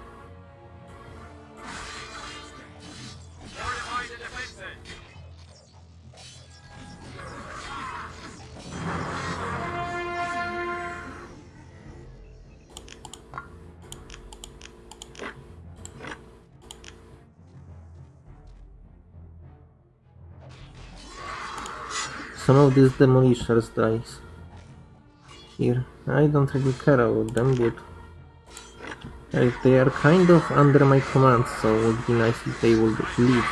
Of these demolishers dies here. I don't really care about them, but they are kind of under my command, so it would be nice if they would leave.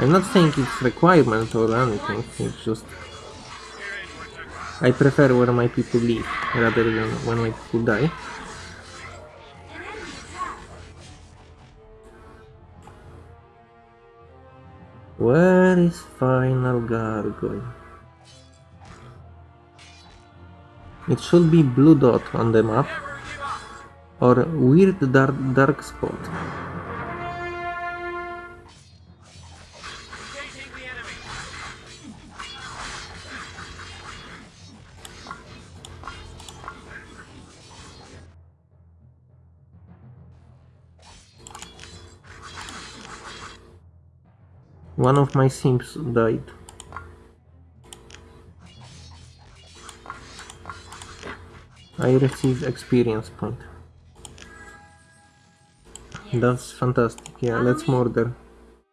I'm not saying it's requirement or anything, it's just I prefer when my people leave rather than when my people die. Is final gargoyle? It should be blue dot on the map or weird dark dark spot. One of my simps died. I received experience point. That's fantastic. Yeah, let's murder.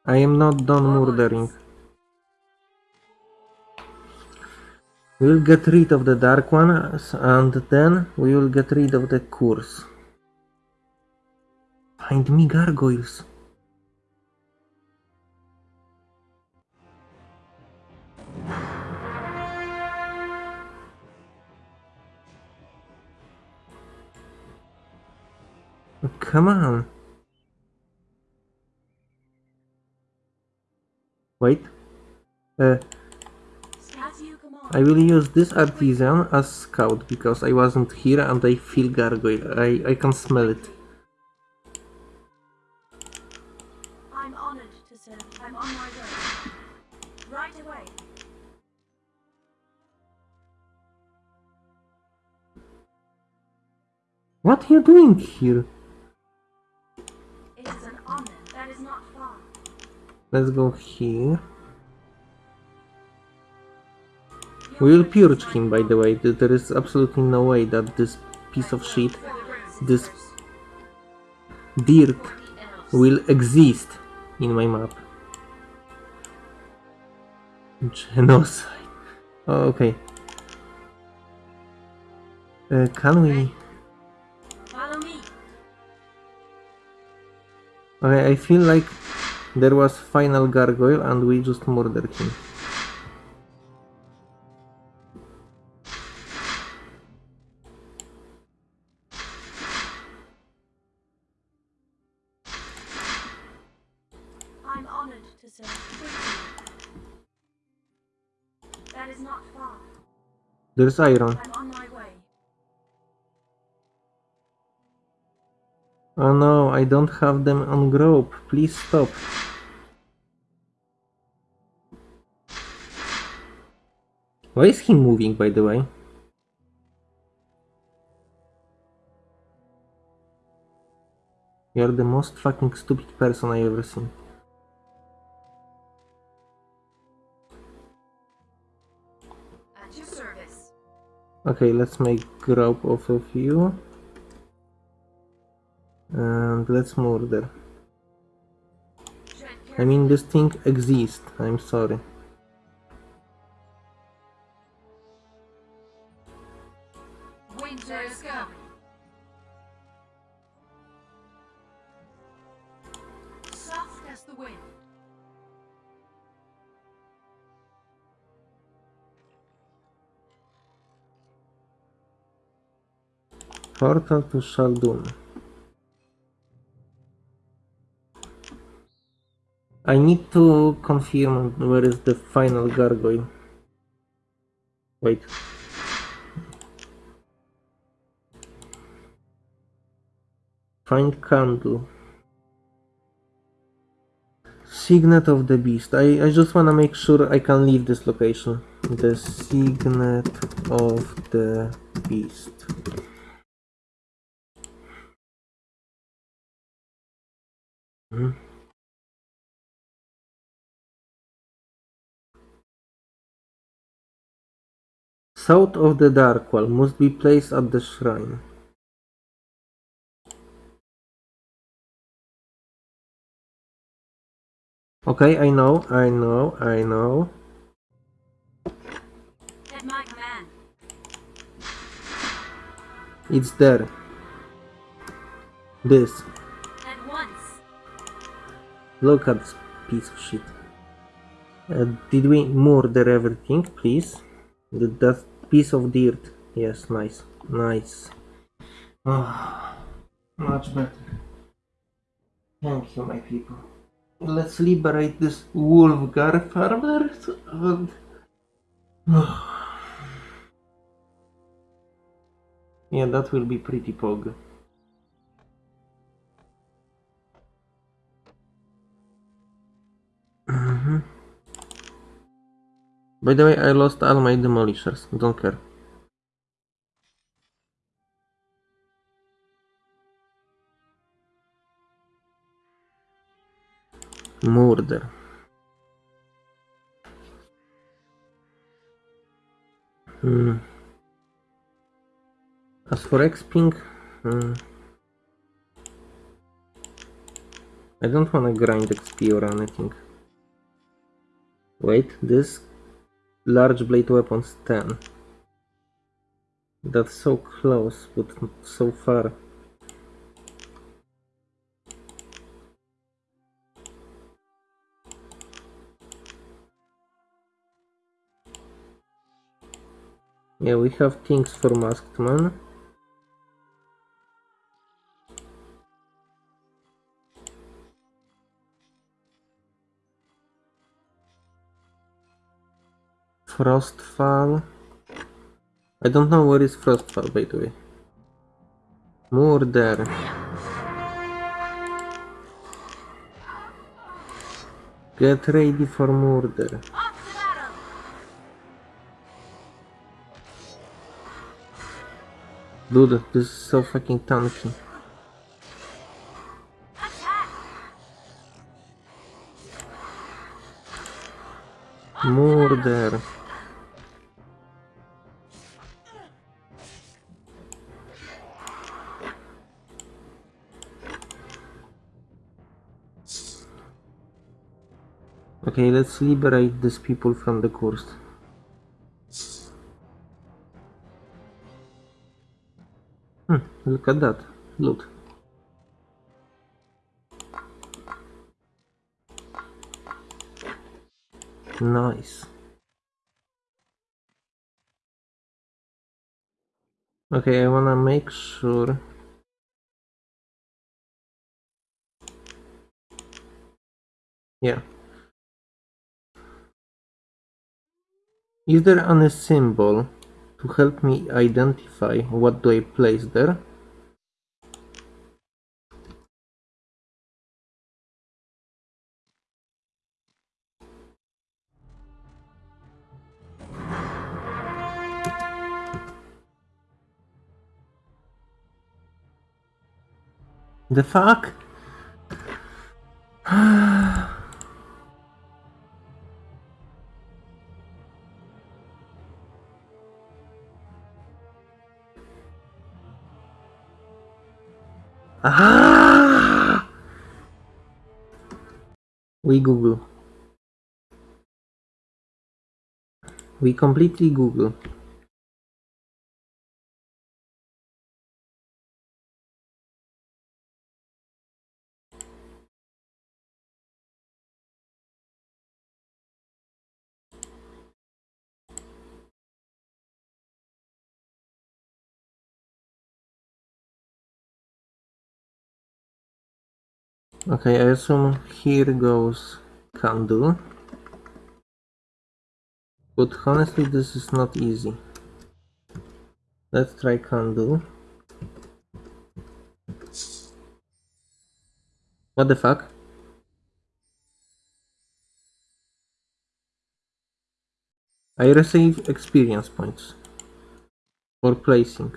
I am not done murdering. We will get rid of the dark ones and then we will get rid of the curse. Find me gargoyles. come on. Wait. Uh, I will use this artisan as scout, because I wasn't here and I feel gargoyle. I, I can smell it. Right away. What are you doing here? Let's go here. We will purge him, by the way. There is absolutely no way that this piece of shit, this dirt, will exist in my map. Genocide. Oh, okay. Uh, can we? Okay, I feel like there was final gargoyle and we just murdered him. I'm honored to serve. That is not far. There's iron. I'm on my way. Oh no, I don't have them on rope. Please stop. Why is he moving, by the way? You're the most fucking stupid person I ever seen. At your service. Okay, let's make group off of you. And let's murder. I mean, this thing exists. I'm sorry. Soft as the wind. Portal to Shaldun. I need to confirm where is the final gargoyle. Wait. Find candle. Signet of the beast. I, I just wanna make sure I can leave this location. The signet of the beast. Hmm. South of the Darkwall must be placed at the shrine. Okay, I know, I know, I know. At my command. It's there. This. At once. Look at this piece of shit. Uh, did we murder everything, please? Did that piece of dirt? Yes, nice. Nice. Ah, much better. Thank you, my people. Let's liberate this Wolfgar farmer. and- yeah, that will be pretty pog. Mhm. By the way, I lost all my demolishers. Don't care. Murder. Hmm. As for X-Ping, hmm. I don't wanna grind XP or anything. Wait, this large blade weapons 10. That's so close, but so far. Yeah, we have things for Masked Man. Frostfall. I don't know where is Frostfall, by the way. Murder. Get ready for murder. Dude, this is so fucking tanky. Murder. Okay, let's liberate these people from the curse. Look at that. Look. Nice. Okay, I wanna make sure. Yeah. Is there any symbol to help me identify what do I place there? The fuck? Ah! We Google. We completely Google. Okay, I assume here goes candle. But honestly, this is not easy. Let's try candle. What the fuck? I receive experience points for placing.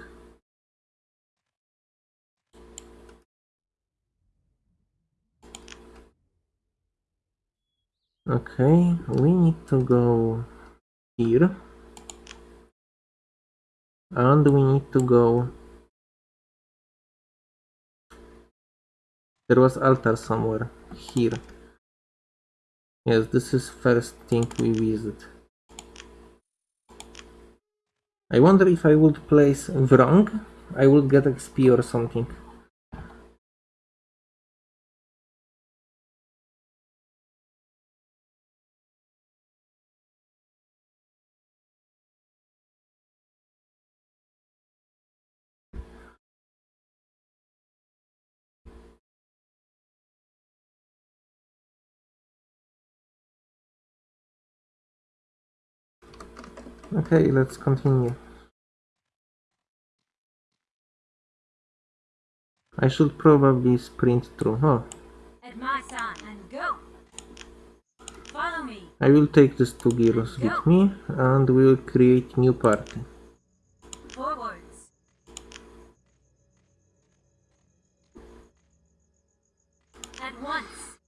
Okay, we need to go here. And we need to go... There was altar somewhere. Here. Yes, this is first thing we visit. I wonder if I would place wrong, I would get XP or something. Okay, let's continue. I should probably sprint through. Oh, At my sign and go. Follow me. I will take these two girls with me and we will create new party. Forwards. At once.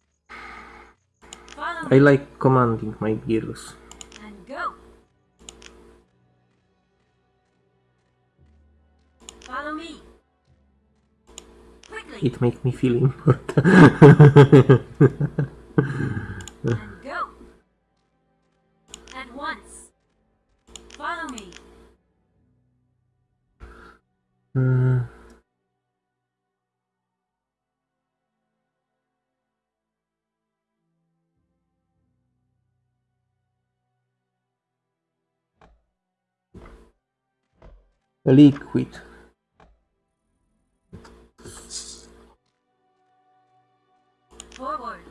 Follow I like commanding my girls. It makes me feel important. and go. At once. Follow me. Hmm. Liquid.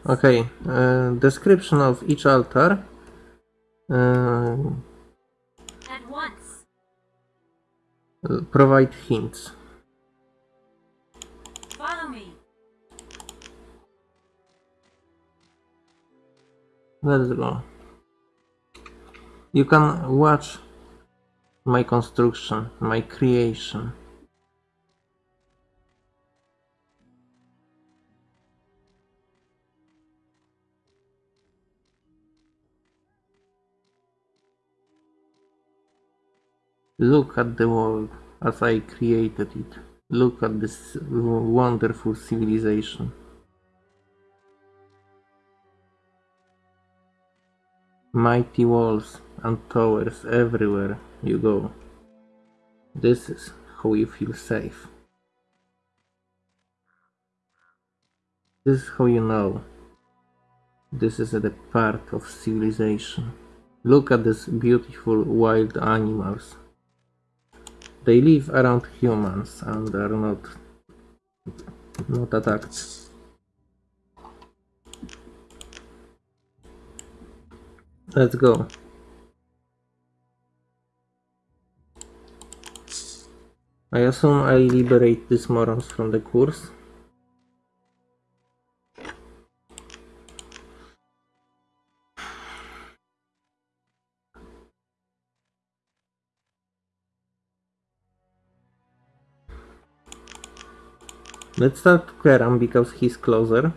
Okay, uh, description of each altar. Uh, At once. provide hints. Follow me. Let's go. You can watch my construction, my creation. Look at the world as I created it. Look at this wonderful civilization. Mighty walls and towers everywhere you go. This is how you feel safe. This is how you know. This is the part of civilization. Look at these beautiful wild animals. They live around humans and are not not attacked. Let's go. I assume I liberate these morons from the course. Let's start Keram because he's closer.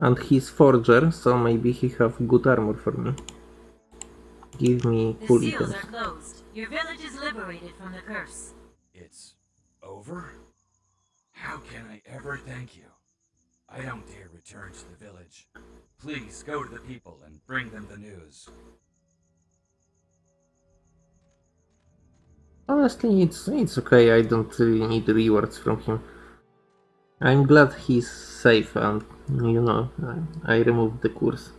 And he's forger, so maybe he have good armor for me. Give me The seals are closed. Your village is liberated from the curse. It's over? How can I ever thank you? I don't dare return to the village. Please go to the people and bring them the news. Honestly, it's it's okay. I don't really need rewards from him. I'm glad he's safe and you know I, I removed the curse.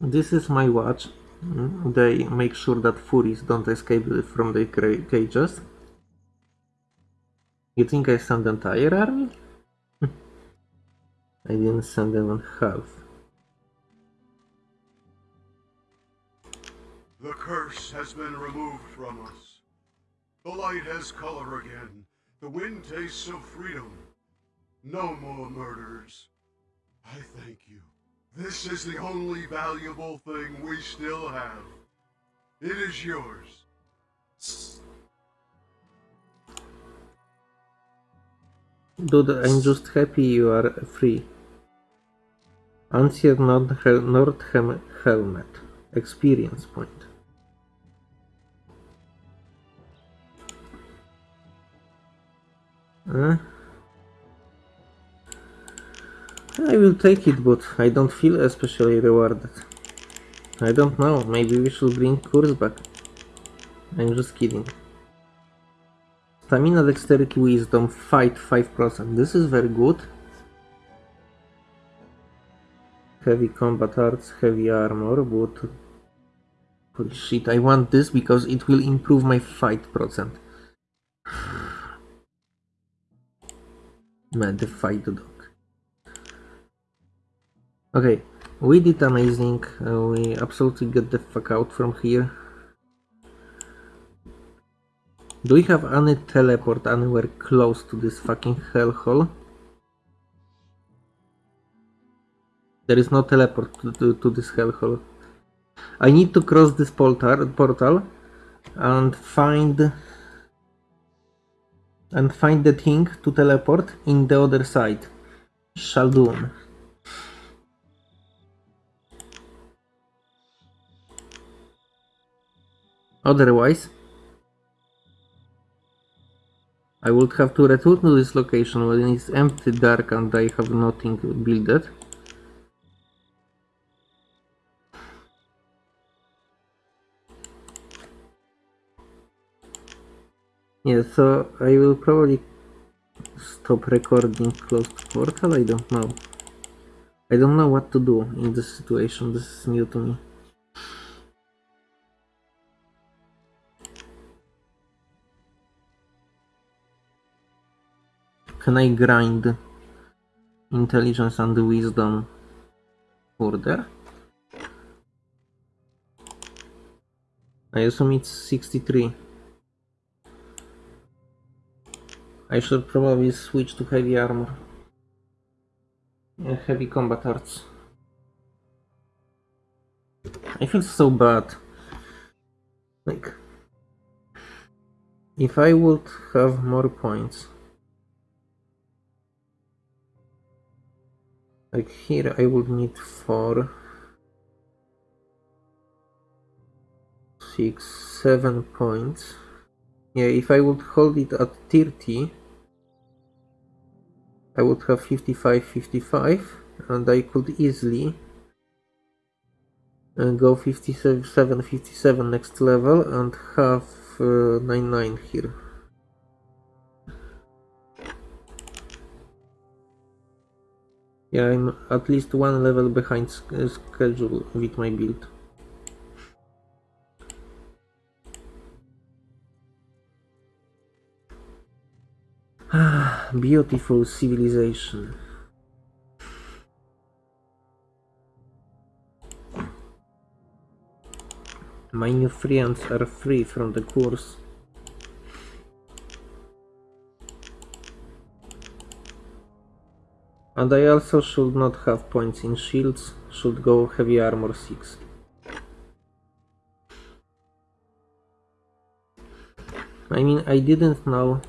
This is my watch. They make sure that furies don't escape from the cages. You think I sent the entire army? I didn't send even half. The curse has been removed from us. The light has color again. The wind tastes of freedom. No more murders. I thank you. This is the only valuable thing we still have. It is yours. Dude, I'm just happy you are free. Answer Nordhelm helmet. Experience point. Huh? I will take it, but I don't feel especially rewarded. I don't know, maybe we should bring curse back. I'm just kidding. Stamina, Dexterity, Wisdom, Fight 5%. This is very good. Heavy Combat Arts, Heavy Armor, but... Holy shit, I want this because it will improve my fight percent. Man, the fight dog. Okay, we did amazing. Uh, we absolutely get the fuck out from here. Do we have any teleport anywhere close to this fucking hellhole? There is no teleport to, to, to this hellhole. I need to cross this portal, portal and find and find the thing to teleport in the other side. Shaldun. Otherwise, I would have to return to this location when it's empty, dark, and I have nothing builded. Yeah, so I will probably stop recording close to portal. I don't know. I don't know what to do in this situation. This is new to me. Can I grind intelligence and wisdom further? I assume it's 63. I should probably switch to heavy armor. Yeah, heavy combat arts. I feel so bad. Like, if I would have more points, like here I would need four, six, seven points. Yeah, if I would hold it at 30, I would have 55, 55, and I could easily uh, go 57, 57 next level and have uh, 99 here. Yeah, I'm at least one level behind uh, schedule with my build. Ah, Beautiful civilization. My new friends are free from the course. And I also should not have points in shields, should go heavy armor 6. I mean, I didn't know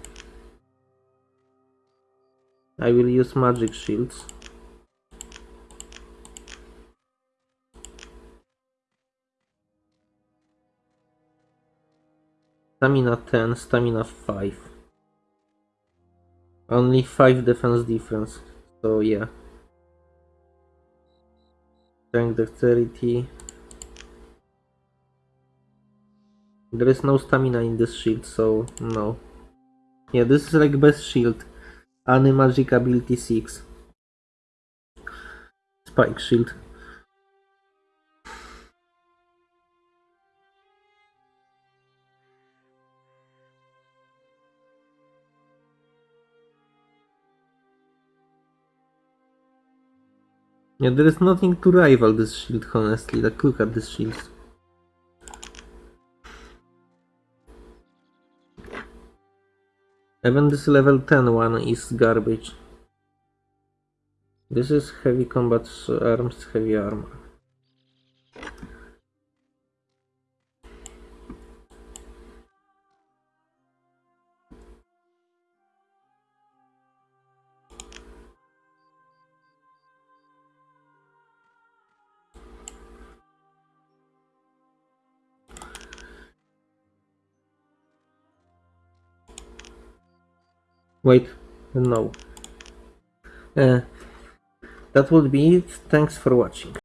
I will use magic shields. Stamina 10, stamina 5. Only 5 defense difference, so yeah. Strength dexterity. There is no stamina in this shield, so no. Yeah, this is like best shield. Any magic ability 6. Spike shield. Yeah, there is nothing to rival this shield, honestly. Like, look at this shield. Even this level 10 one is garbage. This is heavy combat arts, heavy armor. Wait, no. Uh, that would be it. Thanks for watching.